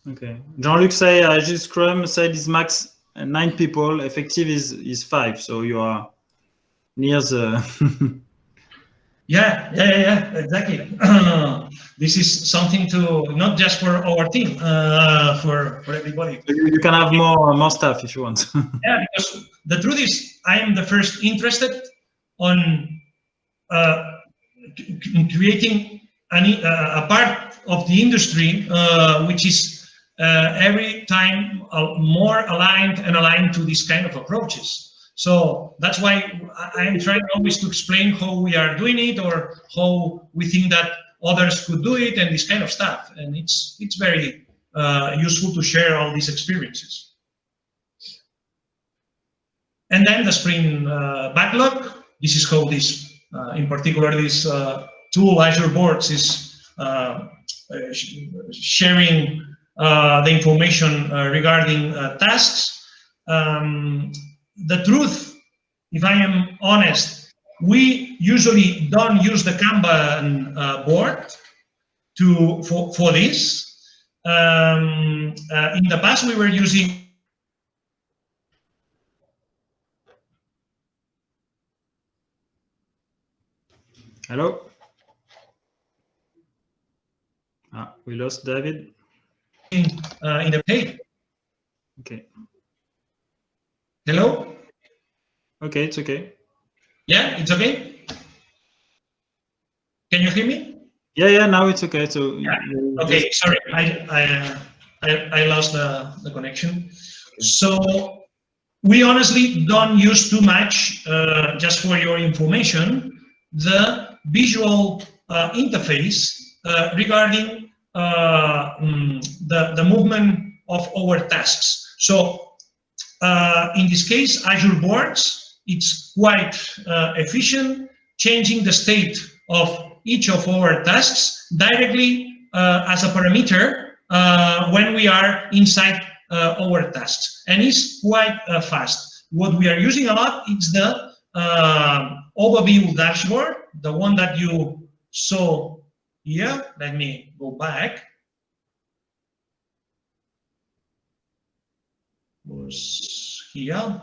Okay. Jean-Luc say uh, Agile Scrum said is max nine people. Effective is is five. So you are near the. yeah, yeah, yeah, exactly. this is something to not just for our team, uh, for for everybody. You can have more more stuff if you want. yeah, because the truth is, I am the first interested on uh, creating an, uh, a part of the industry uh, which is uh, every time more aligned and aligned to these kind of approaches. So that's why I am trying always to explain how we are doing it or how we think that others could do it and this kind of stuff. And it's it's very uh, useful to share all these experiences. And then the Sprint uh, backlog. This is how this, uh, in particular, this tool Azure Boards is uh, sharing uh, the information uh, regarding tasks. Um, the truth, if I am honest, we usually don't use the Kanban uh, board to for, for this. Um, uh, in the past, we were using Trello. Ah, we lost David. In, uh, in the page. Okay. Hello? Okay, it's okay. Yeah, it's okay? Can you hear me? Yeah, yeah, now it's okay. So yeah. Okay, just... sorry, I, I, uh, I, I lost the, the connection. So we honestly don't use too much, uh, just for your information, the visual uh, interface uh, regarding uh, mm, the, the movement of our tasks. So uh, in this case, Azure Boards, it's quite uh, efficient, changing the state of each of our tasks directly uh, as a parameter uh, when we are inside uh, our tasks. And it's quite fast. What we are using a lot is the overview dashboard, the one that you saw here. Let me go back. Was here.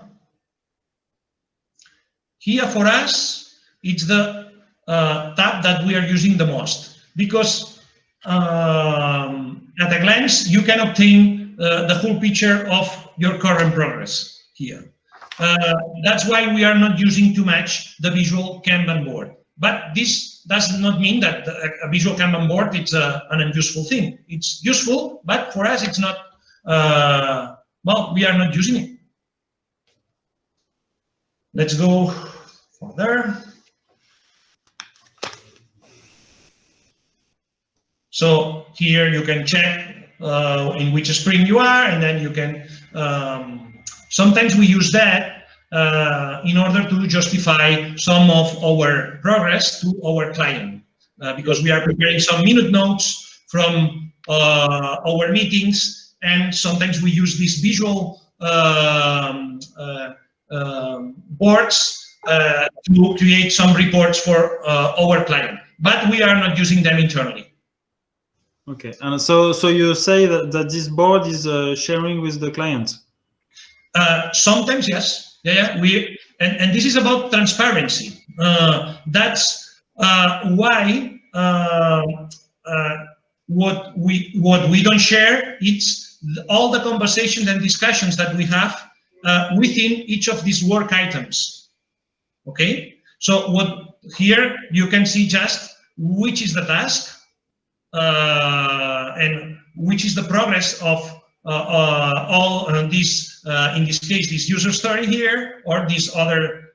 Here for us, it's the uh, tab that we are using the most because um, at a glance, you can obtain uh, the full picture of your current progress here. Uh, that's why we are not using too much the visual Kanban board. But this does not mean that a, visual Kanban board it's a, an unuseful thing. It's useful, but for us, it's not uh, well, we are not using it. Let's go further. So here you can check uh, in which sprint you are, and then you can, um, sometimes we use that uh, in order to justify some of our progress to our client, uh, because we are preparing some minute notes from uh, our meetings and sometimes we use these visual um, uh, um, boards uh, to create some reports for uh, our client, but we are not using them internally. Okay, and so so you say that, that this board is uh, sharing with the client? Uh, sometimes, yes. Yeah, yeah. We and, and this is about transparency. Uh, that's why what we what we don't share it's all the conversations and discussions that we have uh, within each of these work items. Okay, so what here you can see just which is the task uh, and which is the progress of uh, uh all uh, these, uh, in this case, this user story here or these other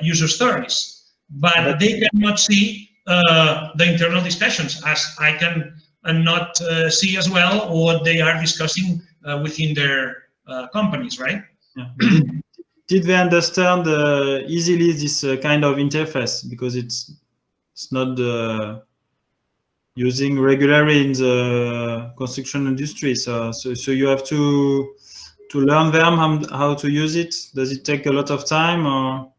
user stories. But they cannot see the internal discussions as I can and not uh, see as well what they are discussing uh, within their uh, companies, right? Yeah. Did they understand easily this kind of interface because it's it's not using regularly in the construction industry. So, so, so you have to to learn them how, how to use it. Does it take a lot of time or?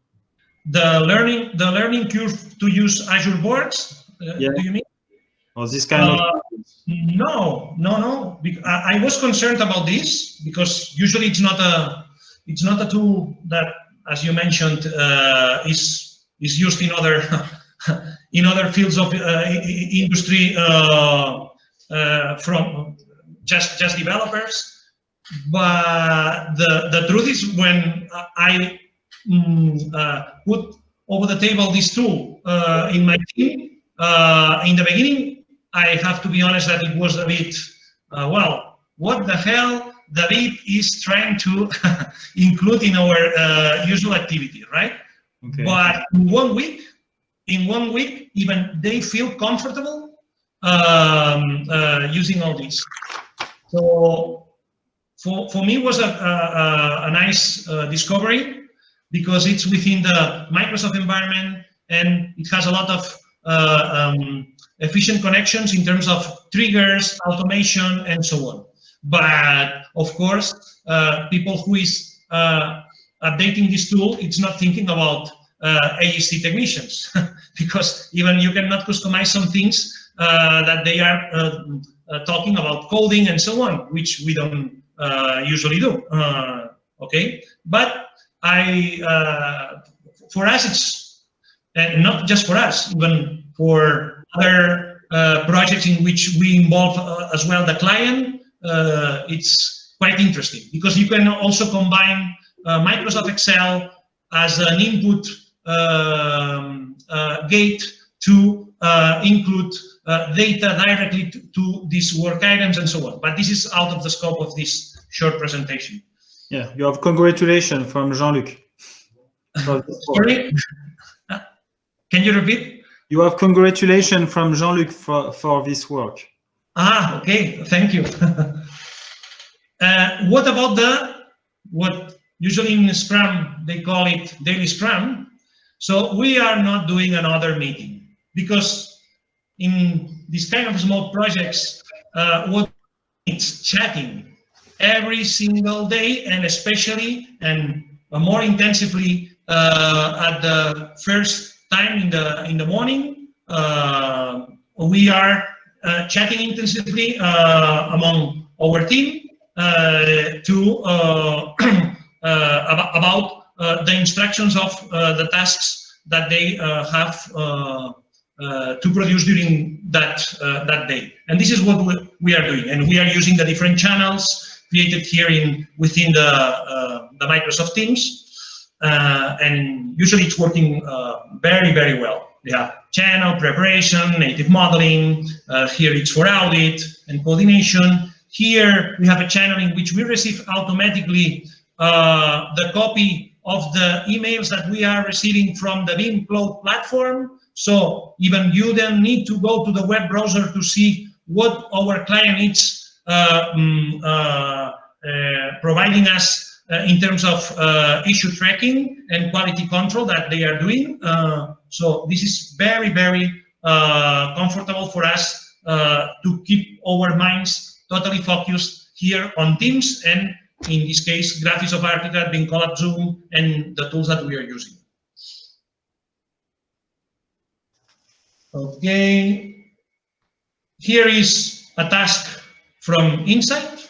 The learning the learning curve to use Azure Boards. Uh, yeah. Do you mean? Or this kind uh, of no, no, no. I, was concerned about this because usually it's not a it's not a tool that, as you mentioned, uh, is is used in other in other fields of uh, industry uh, uh, from just just developers. But the the truth is, when I mm, uh, put over the table this tool uh, in my team in the beginning, I have to be honest that it was a bit, uh, well, what the hell David is trying to include in our uh, usual activity, right? Okay. But in one week, in one week, even they feel comfortable um, uh, using all this. So for, for me was a, a, a nice uh, discovery because it's within the Microsoft environment and it has a lot of uh, um, efficient connections in terms of triggers, automation, and so on. But of course, uh, people who is uh, updating this tool, it's not thinking about uh, AEC technicians because even you cannot customize some things uh, that they are uh, uh, talking about coding and so on, which we don't usually do. okay, but I, for us, it's not just for us, even for other uh, projects in which we involve uh, as well the client, uh, it's quite interesting because you can also combine Microsoft Excel as an input um, gate to include uh, data directly to, to, these work items and so on. But this is out of the scope of this short presentation. Yeah, you have congratulations from Jean-Luc. Sorry? Can you repeat? You have congratulations from Jean-Luc for, for this work. Ah, okay, thank you. uh, what about the, what usually in Scrum, they call it daily Scrum. So we are not doing another meeting because in this kind of small projects, uh, what it's chatting every single day and especially and more intensively uh, at the first time in the in the morning uh, we are uh, chatting intensively uh, among our team uh, to uh, about, the instructions of the tasks that they have to produce during that that day. And this is what we are doing. And we are using the different channels created here in within the the Microsoft Teams. And usually it's working very, very well. Yeah, channel preparation, native modeling. here it's for audit and coordination. Here we have a channel in which we receive automatically uh, the copy of the emails that we are receiving from the BIM Cloud platform. So even you then need to go to the web browser to see what our client is uh, uh, uh, providing us uh, in terms of uh, issue tracking and quality control that they are doing. Uh, so this is very, very comfortable for us to keep our minds totally focused here on Teams and in this case, Graphisoft Archicad, BIM collab Zoom, and the tools that we are using. Okay, here is a task from Insight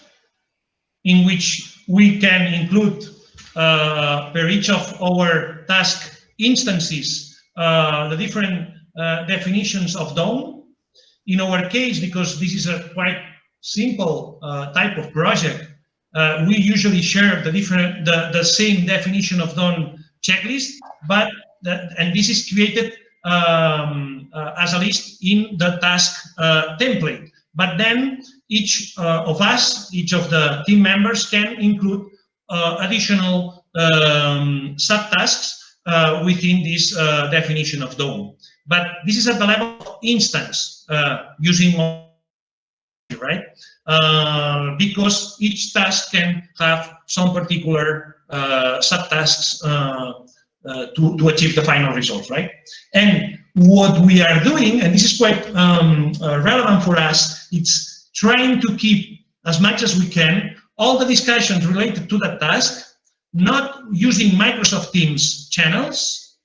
in which we can include uh, per each of our task instances uh, the different uh, definitions of done. In our case, because this is a quite simple uh, type of project, uh, we usually share the different the, the same definition of done checklist, but and this is created um, uh, as a list in the task template. But then each uh, of us, each of the team members can include uh, additional um, subtasks uh, within this uh, definition of done. But this is at the level of instance using right? because each task can have some particular subtasks uh, to, to achieve the final result, right? And what we are doing, and this is quite um, uh, relevant for us, it's trying to keep as much as we can all the discussions related to that task, not using Microsoft Teams channels,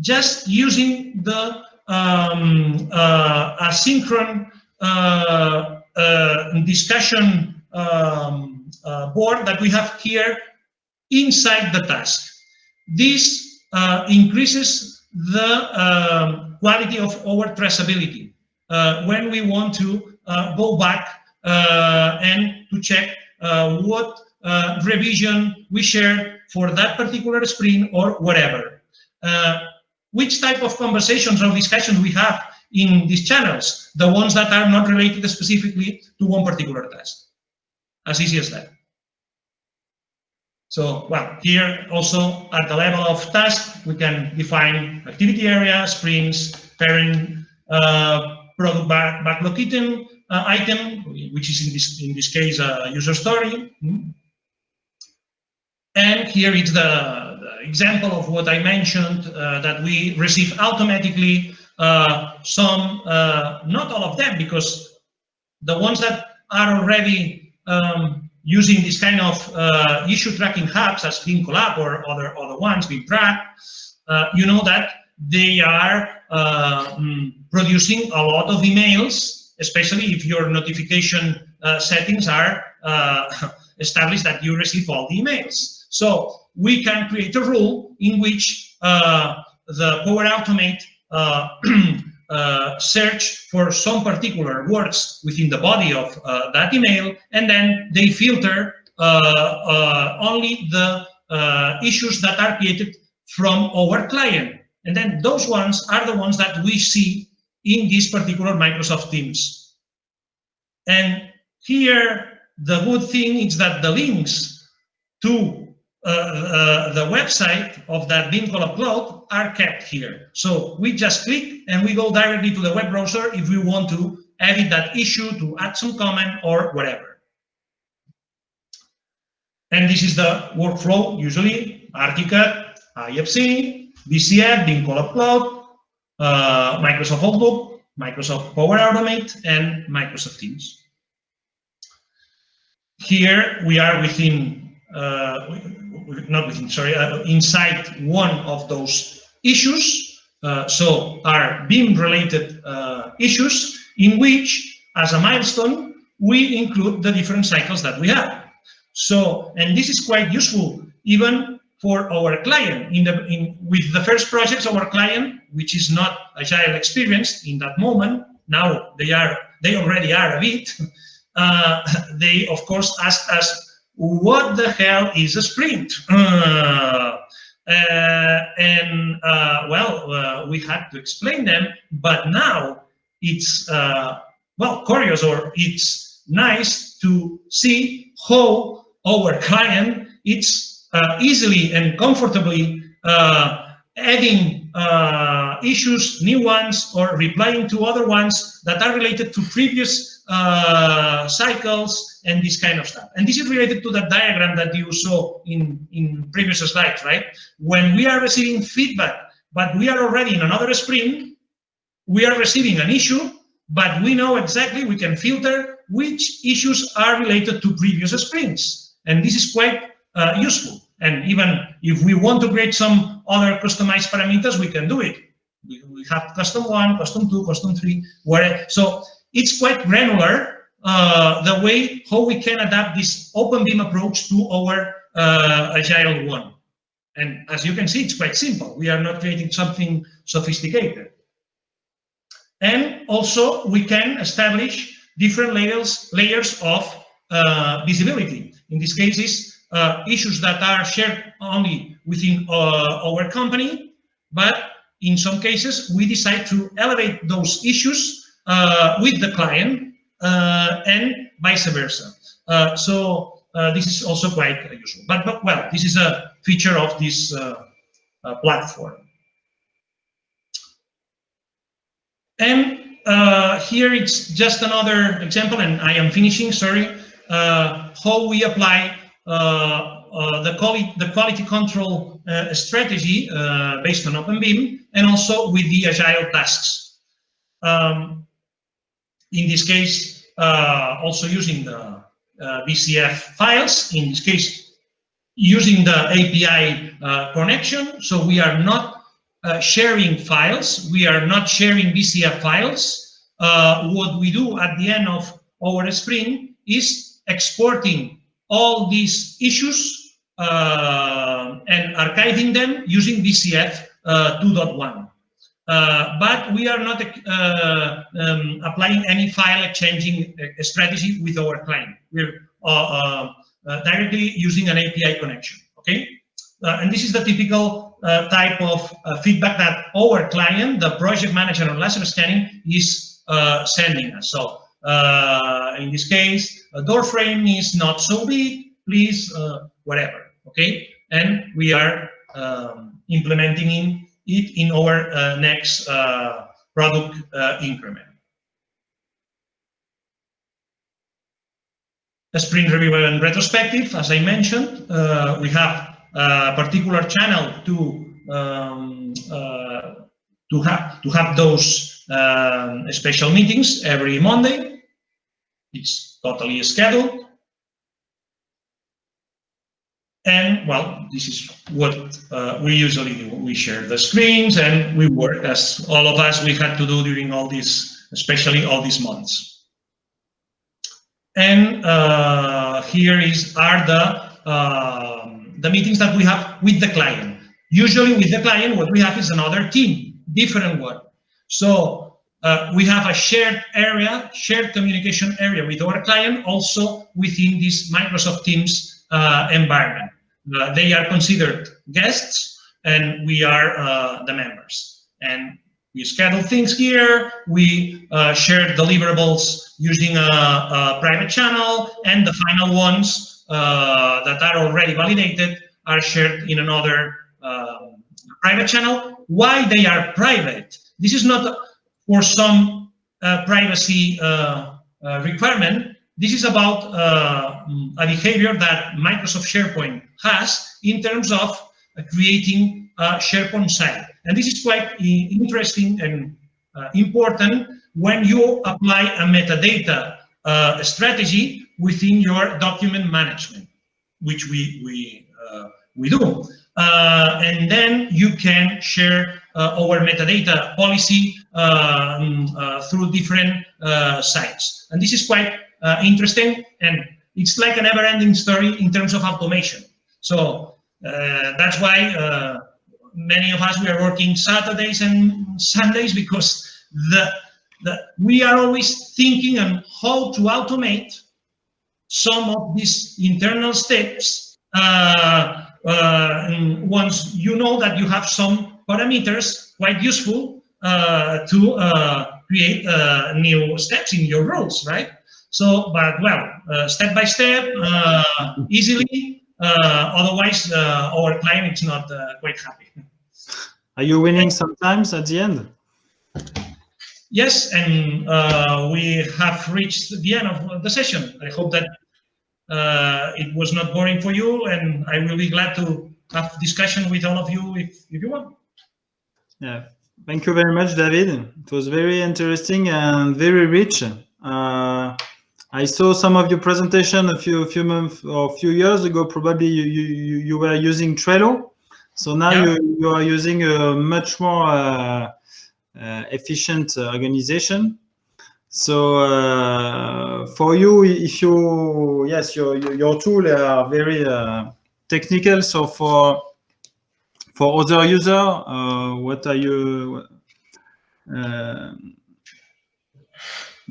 just using the um, uh, asynchron uh, uh, discussion um, uh, board that we have here inside the task. This uh, increases the um, quality of our traceability uh, when we want to uh, go back and to check what revision we shared for that particular screen or whatever. which type of conversations or discussions we have in these channels, the ones that are not related specifically to one particular task. As easy as that. So, well, here also at the level of task, we can define activity area, sprints, parent, uh, product back, backlog item, uh, item, which is in this in this case a user story. And here is the, the example of what I mentioned uh, that we receive automatically uh, some, uh, not all of them, because the ones that are already um, using this kind of uh, issue tracking hubs as BIM collab or other other ones, Track, uh, you know that they are uh, mm, producing a lot of emails, especially if your notification uh, settings are uh, established that you receive all the emails. So we can create a rule in which uh, the Power Automate uh, search for some particular words within the body of uh, that email, and then they filter uh, uh only the uh, issues that are created from our client. And then those ones are the ones that we see in this particular Microsoft Teams. And here, the good thing is that the links to uh, the website of that Collab Cloud are kept here. So we just click and we go directly to the web browser if we want to edit that issue, to add some comment or whatever. And this is the workflow, usually, Archicad, IFC, BCF, BIM collab Cloud, uh, Microsoft Outlook, Microsoft Power Automate, and Microsoft Teams. Here we are within, uh, not within, sorry, uh, inside one of those issues. Uh, so are BIM-related uh, issues in which, as a milestone, we include the different cycles that we have. So, and this is quite useful even for our client. In the in with the first projects, our client, which is not agile experienced in that moment, now they are they already are a bit. Uh, they of course asked us, "What the hell is a sprint?" Uh, uh, and uh, well, uh, we had to explain them, but now it's uh, well curious or it's nice to see how our client it's uh, easily and comfortably adding issues, new ones, or replying to other ones that are related to previous uh, cycles and this kind of stuff. And this is related to that diagram that you saw in, in previous slides, right? When we are receiving feedback, but we are already in another sprint, we are receiving an issue, but we know exactly, we can filter which issues are related to previous sprints. And this is quite uh, useful. And even if we want to create some other customized parameters, we can do it. We, have custom one, custom two, custom three, where, so it's quite granular uh, the way how we can adapt this open BIM approach to our uh, agile one. And as you can see, it's quite simple. We are not creating something sophisticated. And also we can establish different layers, layers of uh, visibility. In this case, uh, issues that are shared only within uh, our company, but in some cases, we decide to elevate those issues with the client uh, and vice versa. Uh, so this is also quite useful. But, but, well, this is a feature of this platform. And uh, here it's just another example, and I am finishing, sorry, uh, how we apply uh, uh the, quality, the quality control uh, strategy uh, based on OpenBIM and also with the agile tasks. Um, in this case, also using the BCF files, in this case, using the API connection, so we are not uh, sharing files. We are not sharing BCF files. Uh, what we do at the end of our sprint is exporting all these issues uh, and archiving them using BCF uh, 2.1. Uh, but we are not um, applying any file exchanging strategy with our client. We're directly using an API connection, okay? and this is the typical uh, type of uh, feedback that our client, the project manager on laser scanning, is uh, sending us. So uh, in this case, a door frame is not so big, please, uh, whatever, okay? And we are um, implementing in it in our uh, next product increment. A sprint review and retrospective, as I mentioned, we have a particular channel to um, uh, to have to have those um, special meetings every Monday. It's totally scheduled. And well, this is what uh, we usually do. We share the screens and we work as all of us we had to do during all these, especially all these months. And uh, here is are the uh, the meetings that we have with the client. Usually with the client, what we have is another team, different one. So uh, we have a shared area, shared communication area with our client, also within this Microsoft Teams uh, environment. Uh, they are considered guests and we are uh, the members. And we schedule things here, we uh, share deliverables using a, a, private channel, and the final ones uh, that are already validated are shared in another um, private channel. Why they are private? This is not for some uh, privacy uh, uh, requirement. This is about uh, a behavior that Microsoft SharePoint has in terms of creating a SharePoint site. And this is quite interesting and uh, important when you apply a metadata uh, strategy within your document management, which we we uh, we do. Uh, and then you can share uh, our metadata policy um, uh, through different sites. And this is quite interesting, and it's like a never-ending story in terms of automation. So that's why many of us we are working Saturdays and Sundays because the, the we are always thinking on how to automate some of these internal steps uh, uh, once you know that you have some parameters quite useful uh, to uh, create uh, new steps in your roles, right? So, but well, uh, step by step, easily, otherwise our client is not quite happy. Are you winning sometimes at the end? Yes, and uh, we have reached the end of the session. I hope that uh, it was not boring for you, and I will be glad to have discussion with all of you if, if you want. Yeah, thank you very much, David. It was very interesting and very rich. Uh, I saw some of your presentation a few few months or a few years ago. Probably you you, you were using Trello. So now yeah. you, you are using a much more uh, uh, efficient organization. So uh, for you, if you, yes, your, your tool are very uh, technical. So for for other user, uh, what are you,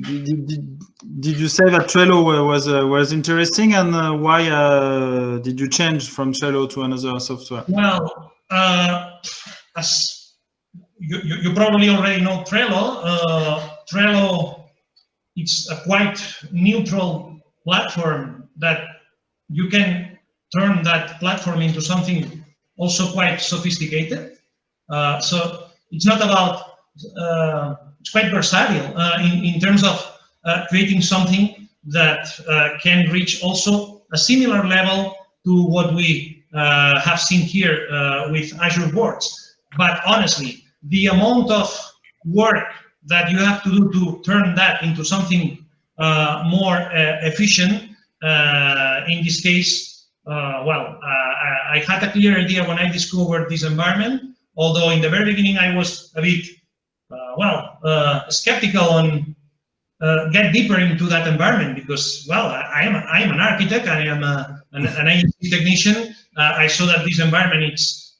did, did, did, you say that Trello was uh, was interesting, and uh, why uh, did you change from Trello to another software? Well, as you, you, you, probably already know Trello, Trello it's a quite neutral platform that you can turn that platform into something also quite sophisticated. Uh, so it's not about uh, it's quite versatile uh, in, in terms of uh, creating something that uh, can reach also a similar level to what we have seen here with Azure Boards. But honestly, the amount of work that you have to do to turn that into something uh, more uh, efficient, uh, in this case, well, I had a clear idea when I discovered this environment, although in the very beginning I was a bit well, uh, skeptical on uh, get deeper into that environment because, well, I, am I am an architect, I am a, an, an technician. I saw that this environment is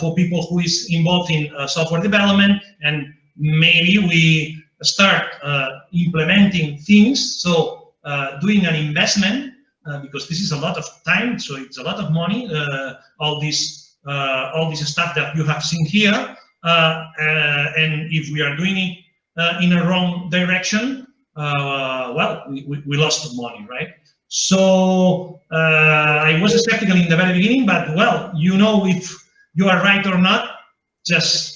for people who is involved in software development, and maybe we start implementing things. So doing an investment uh, because this is a lot of time, so it's a lot of money. Uh, all this, uh, all this stuff that you have seen here, uh, uh, and if we are doing it uh, in a wrong direction, well, we, we lost money, right? So I was skeptical in the very beginning, but well, you know if you are right or not, just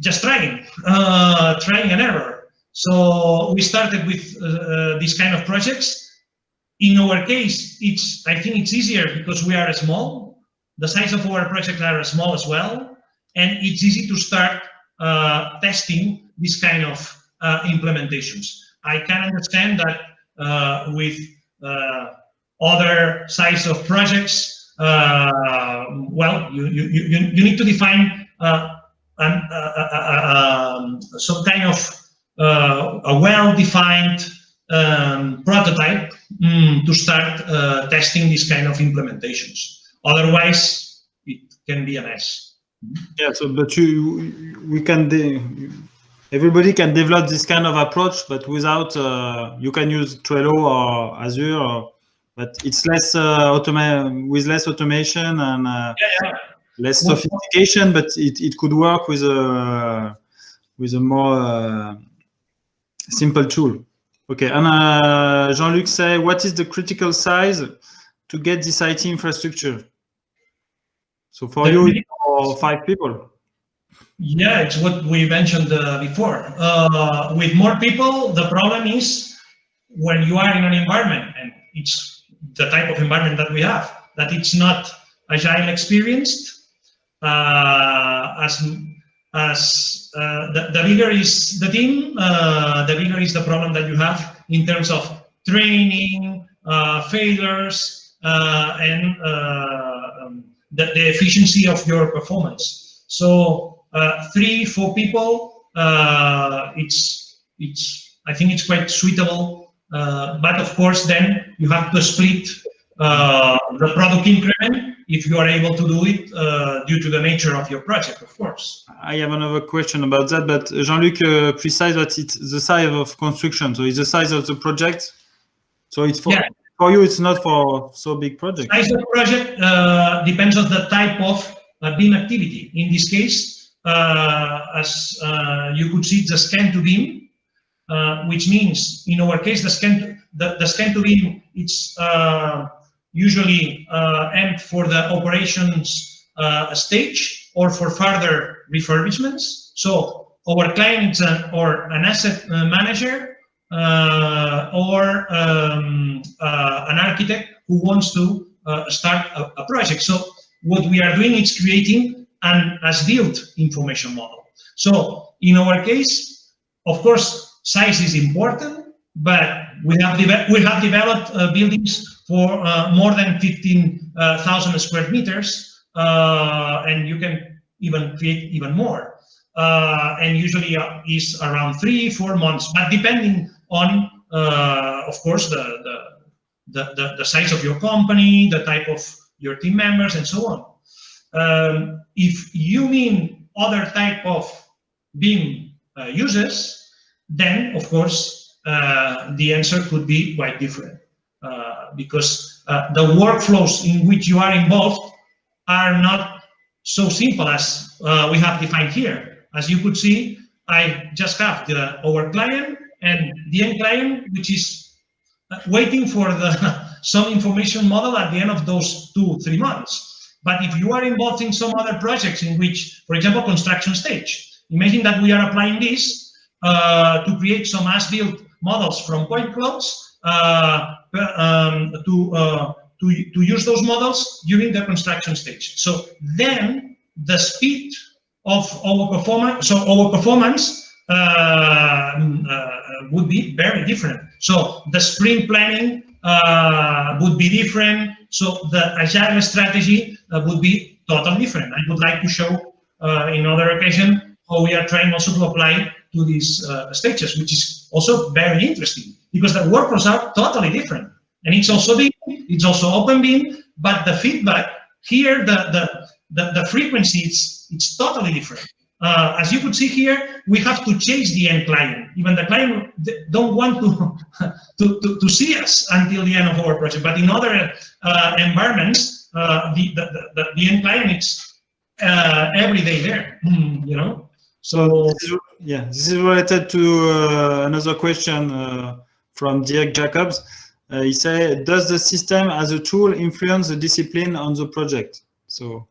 just trying, uh, trying and error. So we started with uh, kind of projects. In our case, it's I think it's easier because we are small. The size of our projects are small as well and it's easy to start uh, testing this kind of uh, implementations. I can understand that uh, with uh, other size of projects, uh, well, you, you, you, you need to define uh, an, um, some kind of a well-defined um, prototype um, to start testing this kind of implementations. Otherwise, it can be a mess. Yeah, so but you we can everybody can develop this kind of approach, but without uh, you can use Trello or Azure, or, but it's less uh, automate with less automation and uh, yeah, yeah. less sophistication, but it, it could work with a with a more uh, simple tool. Okay, and uh, Jean-Luc say, what is the critical size to get this IT infrastructure? So for The you, five people. Yeah, it's what we mentioned uh, before. Uh, with more people, the problem is when you are in an environment, and it's the type of environment that we have, that it's not agile experienced. Uh, as as uh, the, the bigger is the team, uh, the bigger is the problem that you have in terms of training, uh, failures, and the, the efficiency of your performance. So uh, three, four people, uh, it's it's I think it's quite suitable. Uh, but of course, then you have to split uh, the product increment if you are able to do it uh, due to the nature of your project, of course. I have another question about that, but Jean-Luc uh, precise that it's the size of construction. So it's the size of the project. So it's for Yeah. For you. It's not for so big project. Size of project uh, depends on the type of uh, BIM activity. In this case, uh, as uh, you could see, the scan to BIM, uh, which means in our case, the scan to, the, the scan to BIM it's uh, usually aimed for the operations stage or for further refurbishments. So our client or an asset manager or um, uh, an architect who wants to uh, start a, a project. So what we are doing is creating an as-built information model. So in our case, of course, size is important, but we have, we have developed uh, buildings for uh, more than 15,000 square meters, uh, and you can even create even more. Uh, and usually uh, is around three, four months, but depending on, uh, of course, the, the, the, the, size of your company, the type of your team members, and so on. Um, if you mean other type of BIM uh, uses, then of course uh, the answer could be quite different uh, because uh, the workflows in which you are involved are not so simple as uh, we have defined here. As you could see, I just have the our client and the end client, which is uh, waiting for the some information model at the end of those two three months. But if you are involved in some other projects in which, for example, construction stage, imagine that we are applying this uh, to create some as-built models from point clouds uh, um, to, uh, to, to use those models during the construction stage. So then the speed of our performance, so our performance would be very different. So the sprint planning uh, would be different. So the agile strategy uh, would be totally different. I would like to show uh, in other occasion how we are trying also to apply to these uh, stages, which is also very interesting because the workflows are totally different. And it's also BIM, it's also open BIM, but the feedback here, the the the, the frequency, it's it's totally different. Uh, as you could see here, we have to chase the end client. Even the client don't want to, to, to, to see us until the end of our project. But in other uh, environments, uh, the, the, the, the end client is uh, every day there, you know? So, yeah, this is related to uh, another question uh, from Dirk Jacobs. He said, does the system as a tool influence the discipline on the project? So,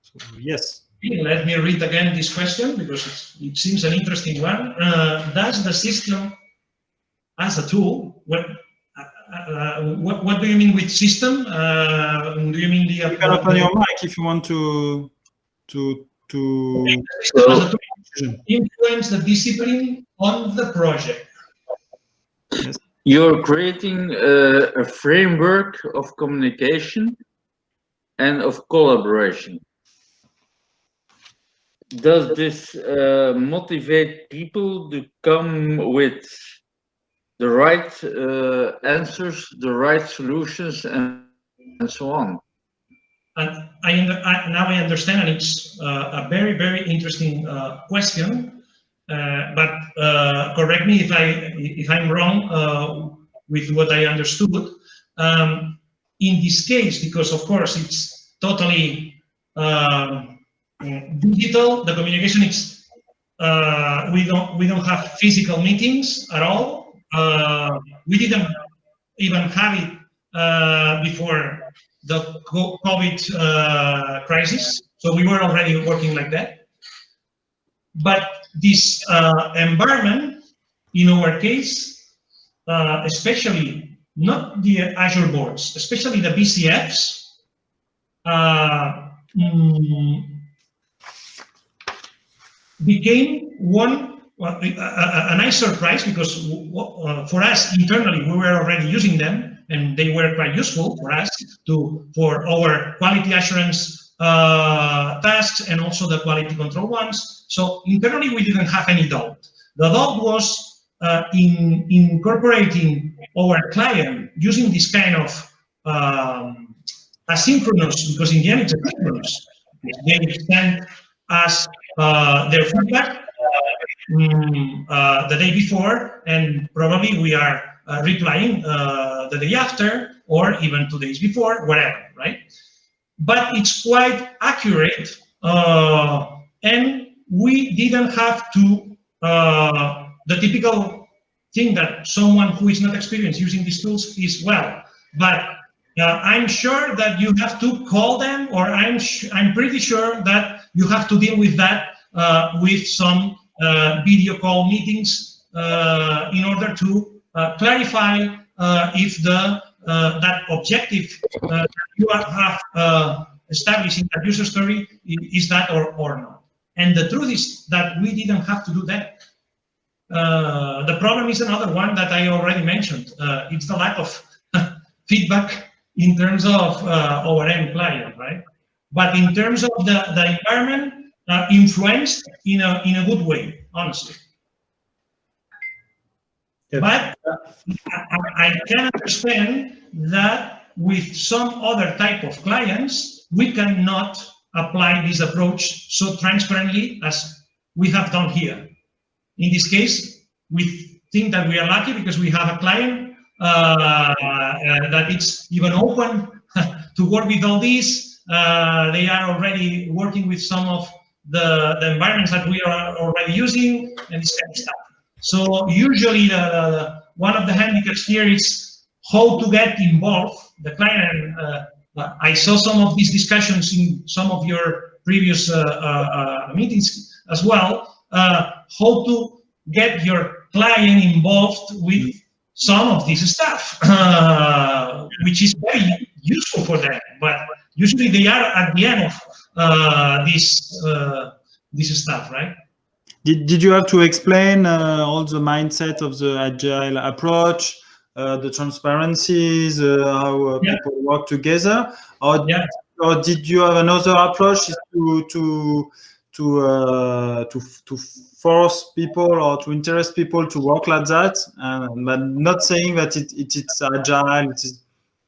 so yes. Let me read again this question because it's, it seems an interesting one. Uh, does the system as a tool, what, uh, uh, what, what do you mean with system? Uh, do you mean the... You can open your mic if you want to to to. system as a tool influence the discipline on the project? You're creating a, a framework of communication and of collaboration. Does this uh, motivate people to come with the right uh, answers, the right solutions, and, and so on? And I, I now I understand, and it's uh, a very, very interesting uh, question. Uh, but uh, correct me if I if I'm wrong with what I understood. Um, in this case, because of course it's totally um, digital, the communication is uh, we don't we don't have physical meetings at all. Uh, we didn't even have it uh, before the COVID uh, crisis. So we were already working like that. But this uh, environment, in our case, uh, especially not the Azure boards, especially the BCFs, uh, mm, became one a, a, nice surprise because uh, for us internally we were already using them and they were quite useful for us to for our quality assurance uh, tasks and also the quality control ones. So internally we didn't have any doubt. The doubt was uh, in incorporating our client using this kind of um, asynchronous because in the end it's asynchronous. They send us their feedback um, uh, the day before, and probably we are uh, replying uh, the day after, or even two days before, whatever, right? But it's quite accurate, uh, and we didn't have to uh, the typical thing that someone who is not experienced using these tools is well, but uh, I'm sure that you have to call them, or I'm I'm pretty sure that you have to deal with that uh, with some uh, video call meetings uh, in order to clarify if the that objective that you have established in that user story is that or, or not. And the truth is that we didn't have to do that. Uh, the problem is another one that I already mentioned. Uh, it's the lack of feedback in terms of uh, our end client, right? But in terms of the, the environment, uh, influenced in a in a good way, honestly. Yep. But I, I can understand that with some other type of clients, we cannot apply this approach so transparently as we have done here. In this case, we think that we are lucky because we have a client uh, uh, that it's even open to work with all these. Uh, they are already working with some of the, the environments that we are already using and this kind of stuff. So usually the, one of the handicaps here is how to get involved. The client, uh, uh, I saw some of these discussions in some of your previous uh, uh, meetings as well, how to get your client involved with some of this stuff, which is very useful for them. But usually they are at the end of uh, this uh, this stuff, right? Did, did you have to explain uh, all the mindset of the agile approach, uh, the transparencies, uh, how uh, yeah. people work together, or yeah. or did you have another approach to to to to to force people or to interest people to work like that, and but not saying that it, it it's agile, it is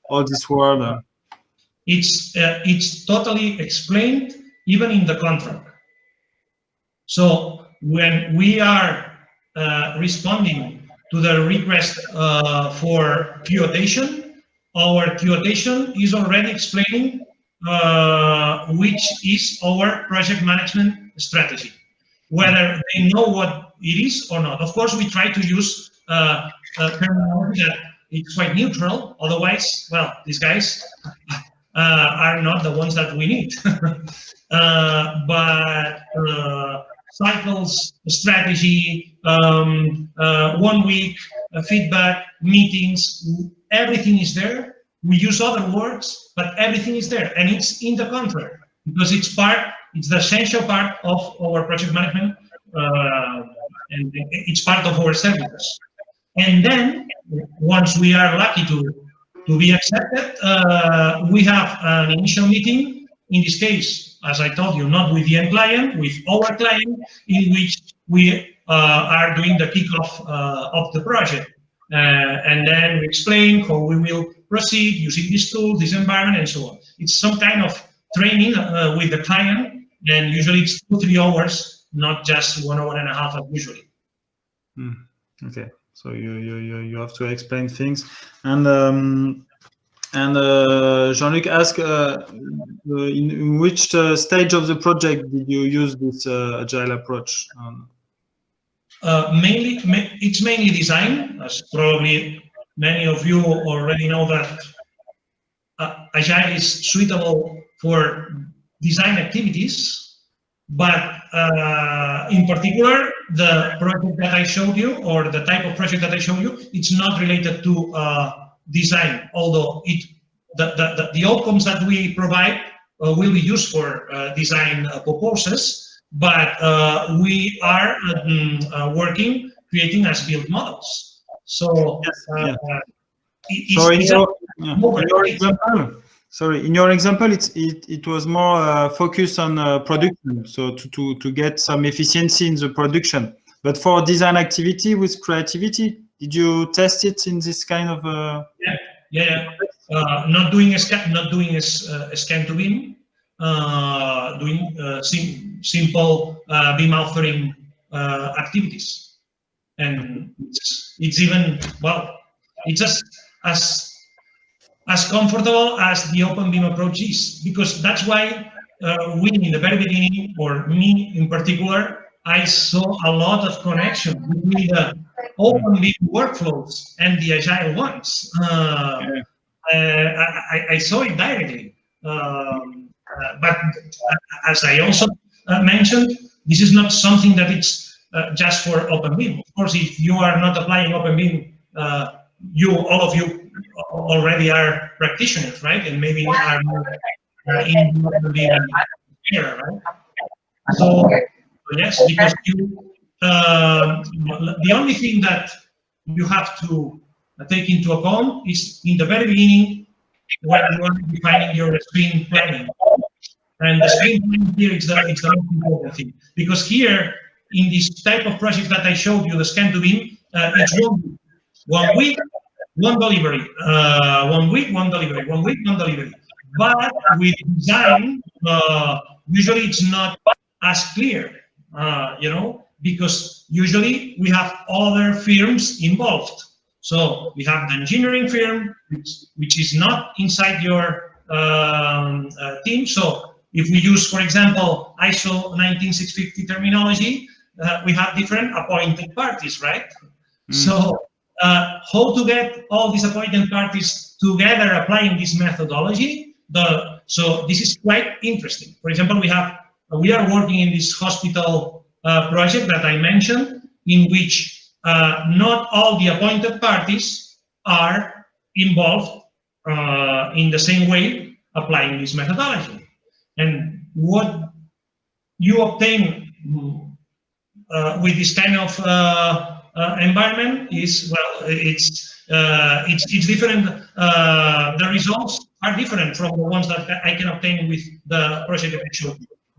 all this world. It's uh, it's totally explained even in the contract. So when we are uh, responding to the request uh, for quotation, our quotation is already explaining uh, which is our project management strategy, whether they know what it is or not. Of course, we try to use uh, terminology that it's quite neutral. Otherwise, well, these guys are not the ones that we need. uh, but uh, cycles, strategy, um, uh, one week, uh, feedback, meetings, everything is there. We use other words, but everything is there. And it's in the contract because it's part, it's the essential part of our project management uh, and it's part of our services. And then once we are lucky to to be accepted, uh, we have an initial meeting, in this case, as I told you, not with the end client, with our client, in which we uh, are doing the kickoff uh, of the project. Uh, and then we explain how we will proceed using this tool, this environment, and so on. It's some kind of training uh, with the client, and usually it's two, three hours, not just one hour and a half usually. Mm, okay. So you you you have to explain things, and um, and uh, Jean-Luc asked, uh, in, in, which uh, stage of the project did you use this uh, agile approach? Um, uh, mainly, ma it's mainly design, as probably many of you already know that uh, Agile is suitable for design activities, but uh, in particular, the project that I showed you or the type of project that I showed you, it's not related to uh, design, although it the, the, the, outcomes that we provide uh, will be used for uh, design uh, purposes, but uh, we are um, working creating as built models. So, yes, yeah. so in your, yeah, in your example, sorry, in your example, it, it was more uh, focused on uh, production, so to, to, to get some efficiency in the production. But for design activity with creativity, did you test it in this kind of? Uh... Yeah, yeah, uh, not doing a scan, not doing a, uh, a scan to BIM, uh, doing sim simple BIM authoring activities, and it's, it's even well, it's just as as comfortable as the open BIM approach is, because that's why uh, we in the very beginning, or me in particular, I saw a lot of connection between the open BIM workflows and the agile ones. Uh, uh, I, I, saw it directly. Um, uh, but as I also uh, mentioned, this is not something that it's uh, just for open BIM. Of course, if you are not applying open BIM, you all of you already are practitioners, right? And maybe are uh, in the era, right? So yes, because you, uh, the only thing that you have to take into account is in the very beginning when you are defining your sprint planning. And the sprint planning here is the, is the most important thing. Because here, in this type of project that I showed you, the scan to BIM, uh, it's one, one week one delivery, uh, one week, one delivery, one week, one delivery. But with design, uh, usually it's not as clear, uh, you know, because usually we have other firms involved. So we have the engineering firm, which, which is not inside your um, uh, team. So if we use, for example, ISO 19650 terminology, uh, we have different appointed parties, right? Mm. So uh, how to get all these appointed parties together applying this methodology. The, so this is quite interesting. For example, we have we are working in this hospital uh, project that I mentioned, in which uh, not all the appointed parties are involved uh, in the same way applying this methodology. And what you obtain uh, with this kind of uh, uh, environment is well, it's uh, it's it's different. Uh, the results are different from the ones that I can obtain with the project picture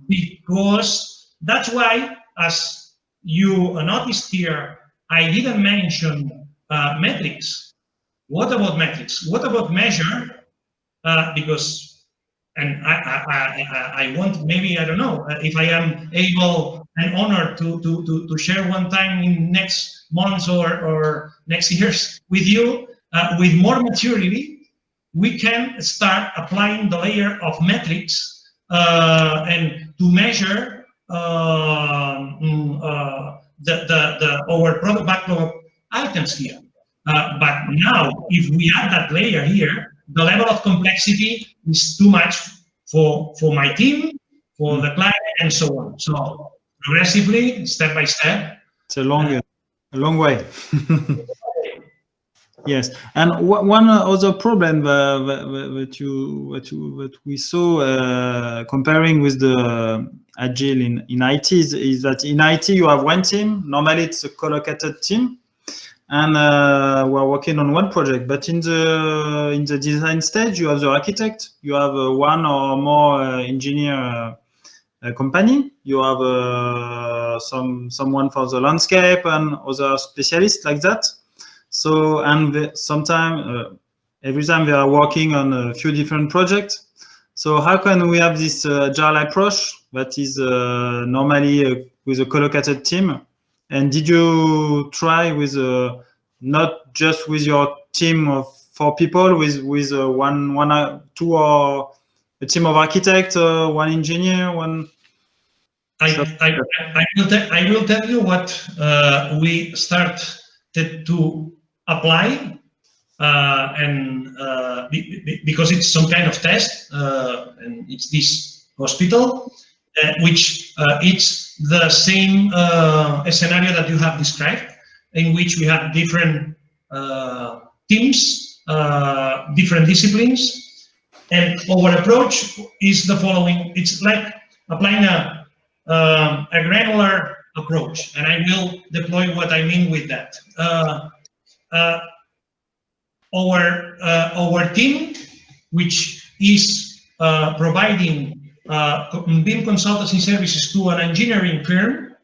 because that's why, as you noticed here, I didn't mention uh, metrics. What about metrics? What about measure? Uh, because, and I, I, I, I want maybe I don't know if I am able and honored to to to, to share one time in next months or, or next years with you, uh, with more maturity, we can start applying the layer of metrics uh, and to measure uh, mm, uh the, the, the, our product backlog items here. Uh, but now, if we add that layer here, the level of complexity is too much for, for my team, for the client, and so on. So progressively, step by step. It's a long a long way. yes, and one other problem that you that you we saw uh, comparing with the agile in in IT is, is, that in IT you have one team. Normally it's a collocated team, and uh, we're working on one project. But in the in the design stage, you have the architect, you have uh, one or more uh, engineer uh, company. You have uh, some someone for the landscape and other specialists like that. So and sometimes uh, every time they are working on a few different projects. So how can we have this uh, agile approach that is uh, normally uh, with a collocated team? And did you try with uh, not just with your team of four people, with with one one two or a team of architects, one engineer, one I, I, I, will I will tell you what uh, we started to apply uh, and uh, be, because it's some kind of test, uh, and it's this hospital, uh, which uh, it's the same uh, scenario that you have described, in which we have different teams, different disciplines, and our approach is the following. It's like applying a, um, a granular approach, and I will deploy what I mean with that. Uh, uh, our uh, our team, which is providing uh, BIM consultancy services to an engineering firm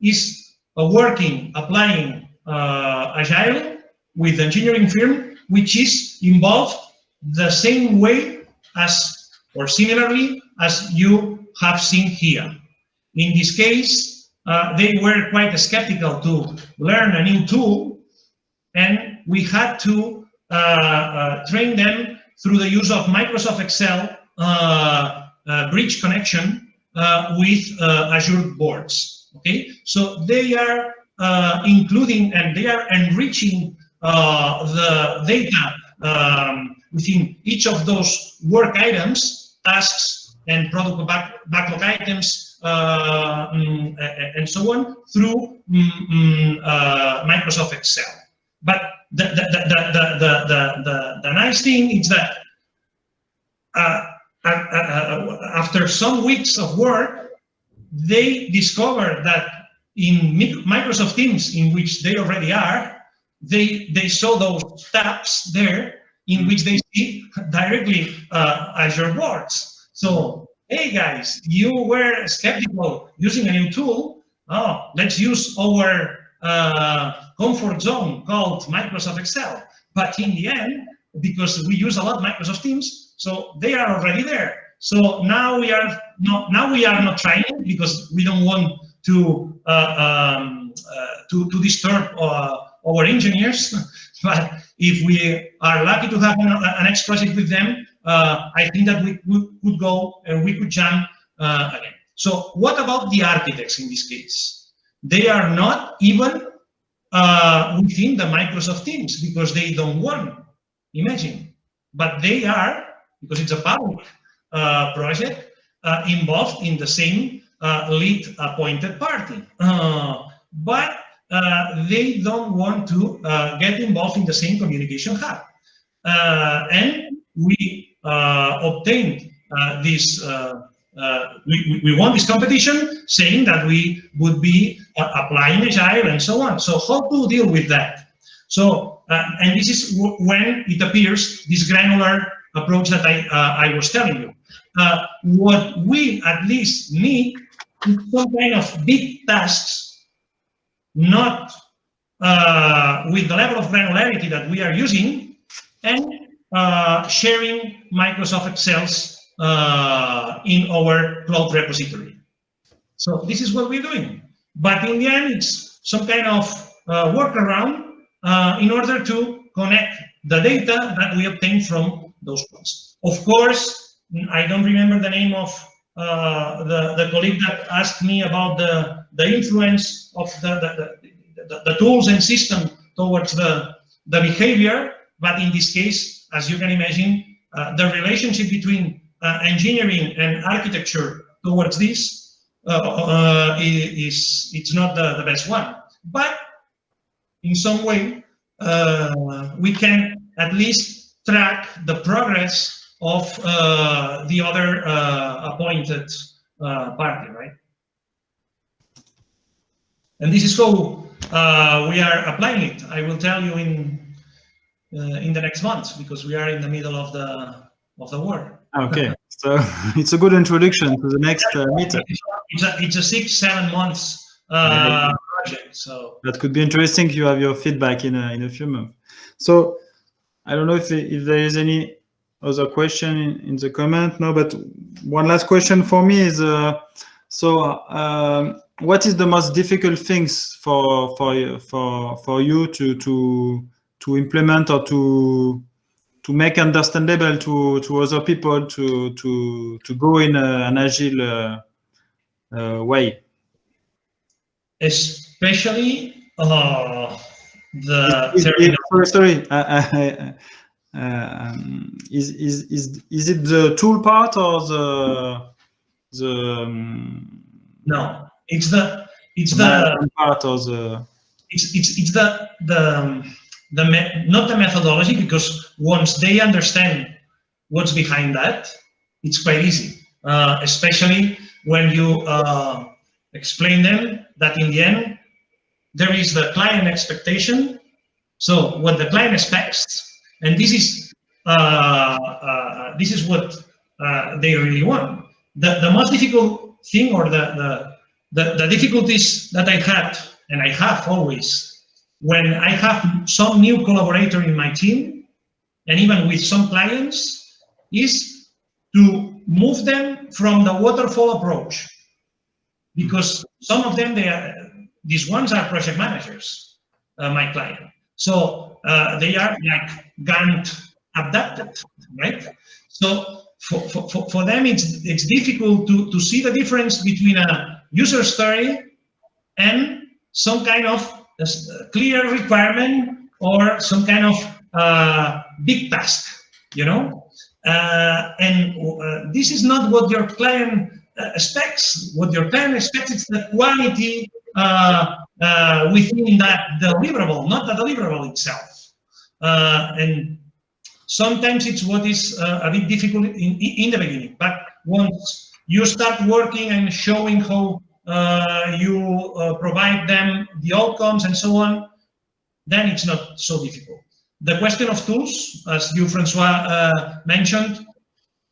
is uh, working, applying uh, Agile with engineering firm, which is involved the same way as, or similarly, as you have seen here. In this case, uh, they were quite skeptical to learn a new tool, and we had to uh, uh, train them through the use of Microsoft Excel uh, uh, bridge connection uh, with Azure boards. Okay, so they are including and they are enriching the data um, within each of those work items, tasks, and product back, backlog items, and so on through mm, uh, Microsoft Excel. But the, the, the, the, the, nice thing is that uh, after some weeks of work, they discovered that in Microsoft Teams, in which they already are, they they saw those tabs there in which they see directly uh, Azure boards. So, hey guys, you were skeptical using a new tool. Oh, let's use our uh, comfort zone called Microsoft Excel. But in the end, because we use a lot Microsoft Teams, so they are already there. So now we are not now we are not trying because we don't want to uh, um, uh, to to disturb uh, our engineers. but if we are lucky to have an, an with them, I think that we, we could go and we could jump uh, again. So what about the architects in this case? They are not even uh, within the Microsoft Teams because they don't want. Imagine, but they are because it's a public uh, project uh, involved in the same uh, lead appointed party. but they don't want to get involved in the same communication hub. and we obtained this uh, we, we won this competition saying that we would be uh, applying agile and so on. So how to deal with that? So, uh, and this is when it appears this granular approach that I, uh, I was telling you. Uh, what we at least need is some kind of big tasks, not uh, with the level of granularity that we are using, and uh, sharing Microsoft Excel's uh, in our cloud repository. So this is what we're doing. But in the end, it's some kind of uh, workaround uh, in order to connect the data that we obtain from those ones. Of course, I don't remember the name of uh, the, the colleague that asked me about the, the influence of the, the, the, the tools and system towards the, the behavior. But in this case, as you can imagine, uh, the relationship between uh, engineering and architecture towards this uh, uh, is it's not the, the best one. But in some way, uh, we can at least track the progress of uh, the other appointed party, right? And this is how we are applying it. I will tell you in in the next months because we are in the middle of the of the war. Okay, so it's a good introduction to the next uh, meeting. It's a, it's a six, seven months uh, project, so. That could be interesting you have your feedback in a, in a few months. So I don't know if, if there is any other question in, in the comment, no, but one last question for me is, uh, so um, what is the most difficult things for, for, for, for you to, to, to implement or to to make understandable to to other people to to to go in a, an agile uh, uh, way especially uh, the Is- is- terminal. sorry, sorry. Uh, uh, um, is, is, is, is it the tool part or the, the um, No, it's the it's the management part or the, it's it's it's the the um, the not the methodology because once they understand what's behind that, it's quite easy. Uh, especially when you uh, explain them that in the end there is the client expectation. So what the client expects, and this is uh, uh, this is what uh, they really want. The the most difficult thing or the the the, the difficulties that I had and I have always when I have some new collaborator in my team and even with some clients is to move them from the waterfall approach. Because some of them they are these ones are project managers uh, my client. So uh, they are like Gantt adapted right? So for, for, for- them it's it's difficult to, to see the difference between a user story and some kind of clear requirement or some kind of uh, big task, you know? Uh, and uh, this is not what your client uh, expects. What your client expects is the quality uh, uh, within that deliverable, not the deliverable itself. And sometimes it's what is a bit difficult in, in the beginning, but once you start working and showing how you uh, provide them the outcomes and so on, then it's not so difficult. The question of tools, as you, Francois, uh, mentioned,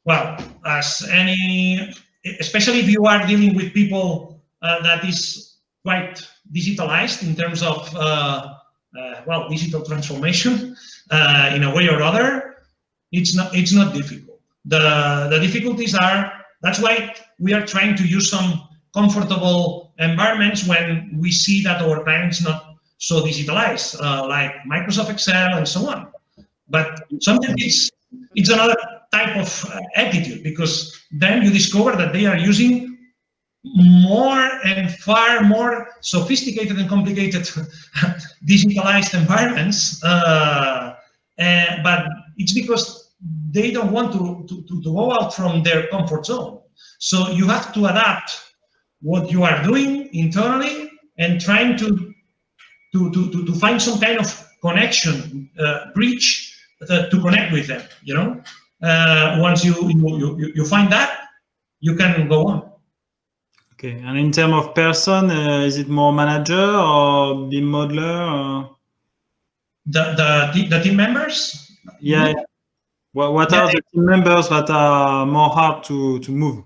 well, as any, especially if you are dealing with people uh, that is quite digitalized in terms of, uh, uh, well, digital transformation uh, in a way or other, it's not, it's not difficult. The, the difficulties are, that's why we are trying to use some comfortable environments when we see that our clients not so digitalized, uh, like Microsoft Excel and so on. But sometimes it's, it's another type of uh, attitude because then you discover that they are using more and far more sophisticated and complicated digitalized environments. Uh, and, but it's because they don't want to, to, to go out from their comfort zone. So you have to adapt what you are doing internally and trying to to, to, to, to find some kind of connection, uh, bridge uh, to connect with them, you know? Uh, once you, you, you, you find that, you can go on. okay. And in terms of person, uh, is it more manager or BIM modeler? Or? The, the, the team members, Yeah. What, what are the team members that are more hard to, to move?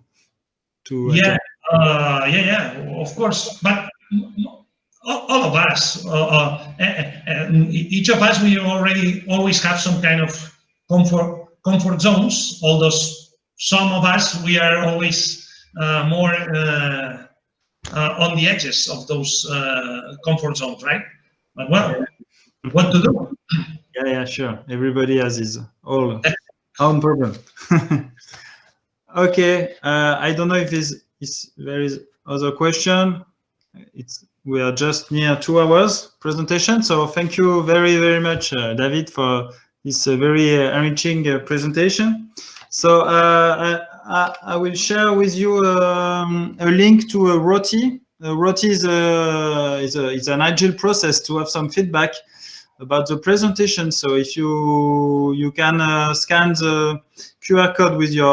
To uh, yeah, uh, yeah, yeah, of course. But all, of us, uh, uh, eh, eh, eh, each of us, we already always have some kind of comfort comfort zones. Although some of us, we are always uh, more uh, uh, on the edges of those uh, comfort zones, right? But well, what to do? Yeah, yeah, sure. Everybody has his own own problem. okay, uh, I don't know if is there is other question. It's we are just near two hours presentation, so thank you very very much, uh, David, for this uh, very uh, enriching uh, presentation. So uh, I, I will share with you um, a link to a ROTI. Uh, ROTI is, a, is, a, is an agile process to have some feedback about the presentation. So if you you can uh, scan the QR code with your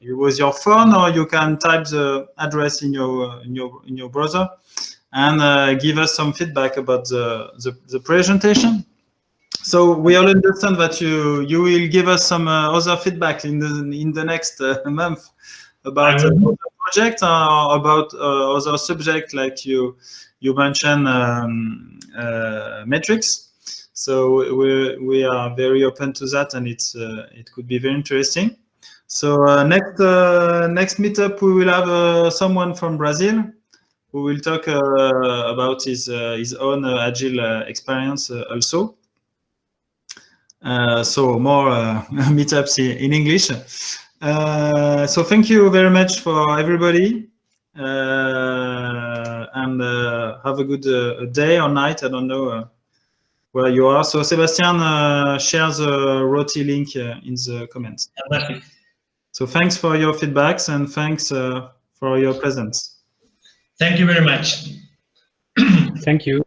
with your phone, or you can type the address in your in your in your browser, and uh, give us some feedback about the, the the presentation. So we all understand that you you will give us some uh, other feedback in the in the next uh, month about uh, will. the project or about uh, other subject like you you mentioned um, uh, metrics. So we we are very open to that, and it's uh, it could be very interesting. So uh, next uh, next meetup we will have uh, someone from Brazil who will talk uh, about his uh, his own uh, agile experience also. So more meetups in English. So thank you very much for everybody and have a good day or night. I don't know where you are. So Sebastian shares the Roti link in the comments. So thanks for your feedbacks and thanks uh, for your presence. Thank you very much. Thank you.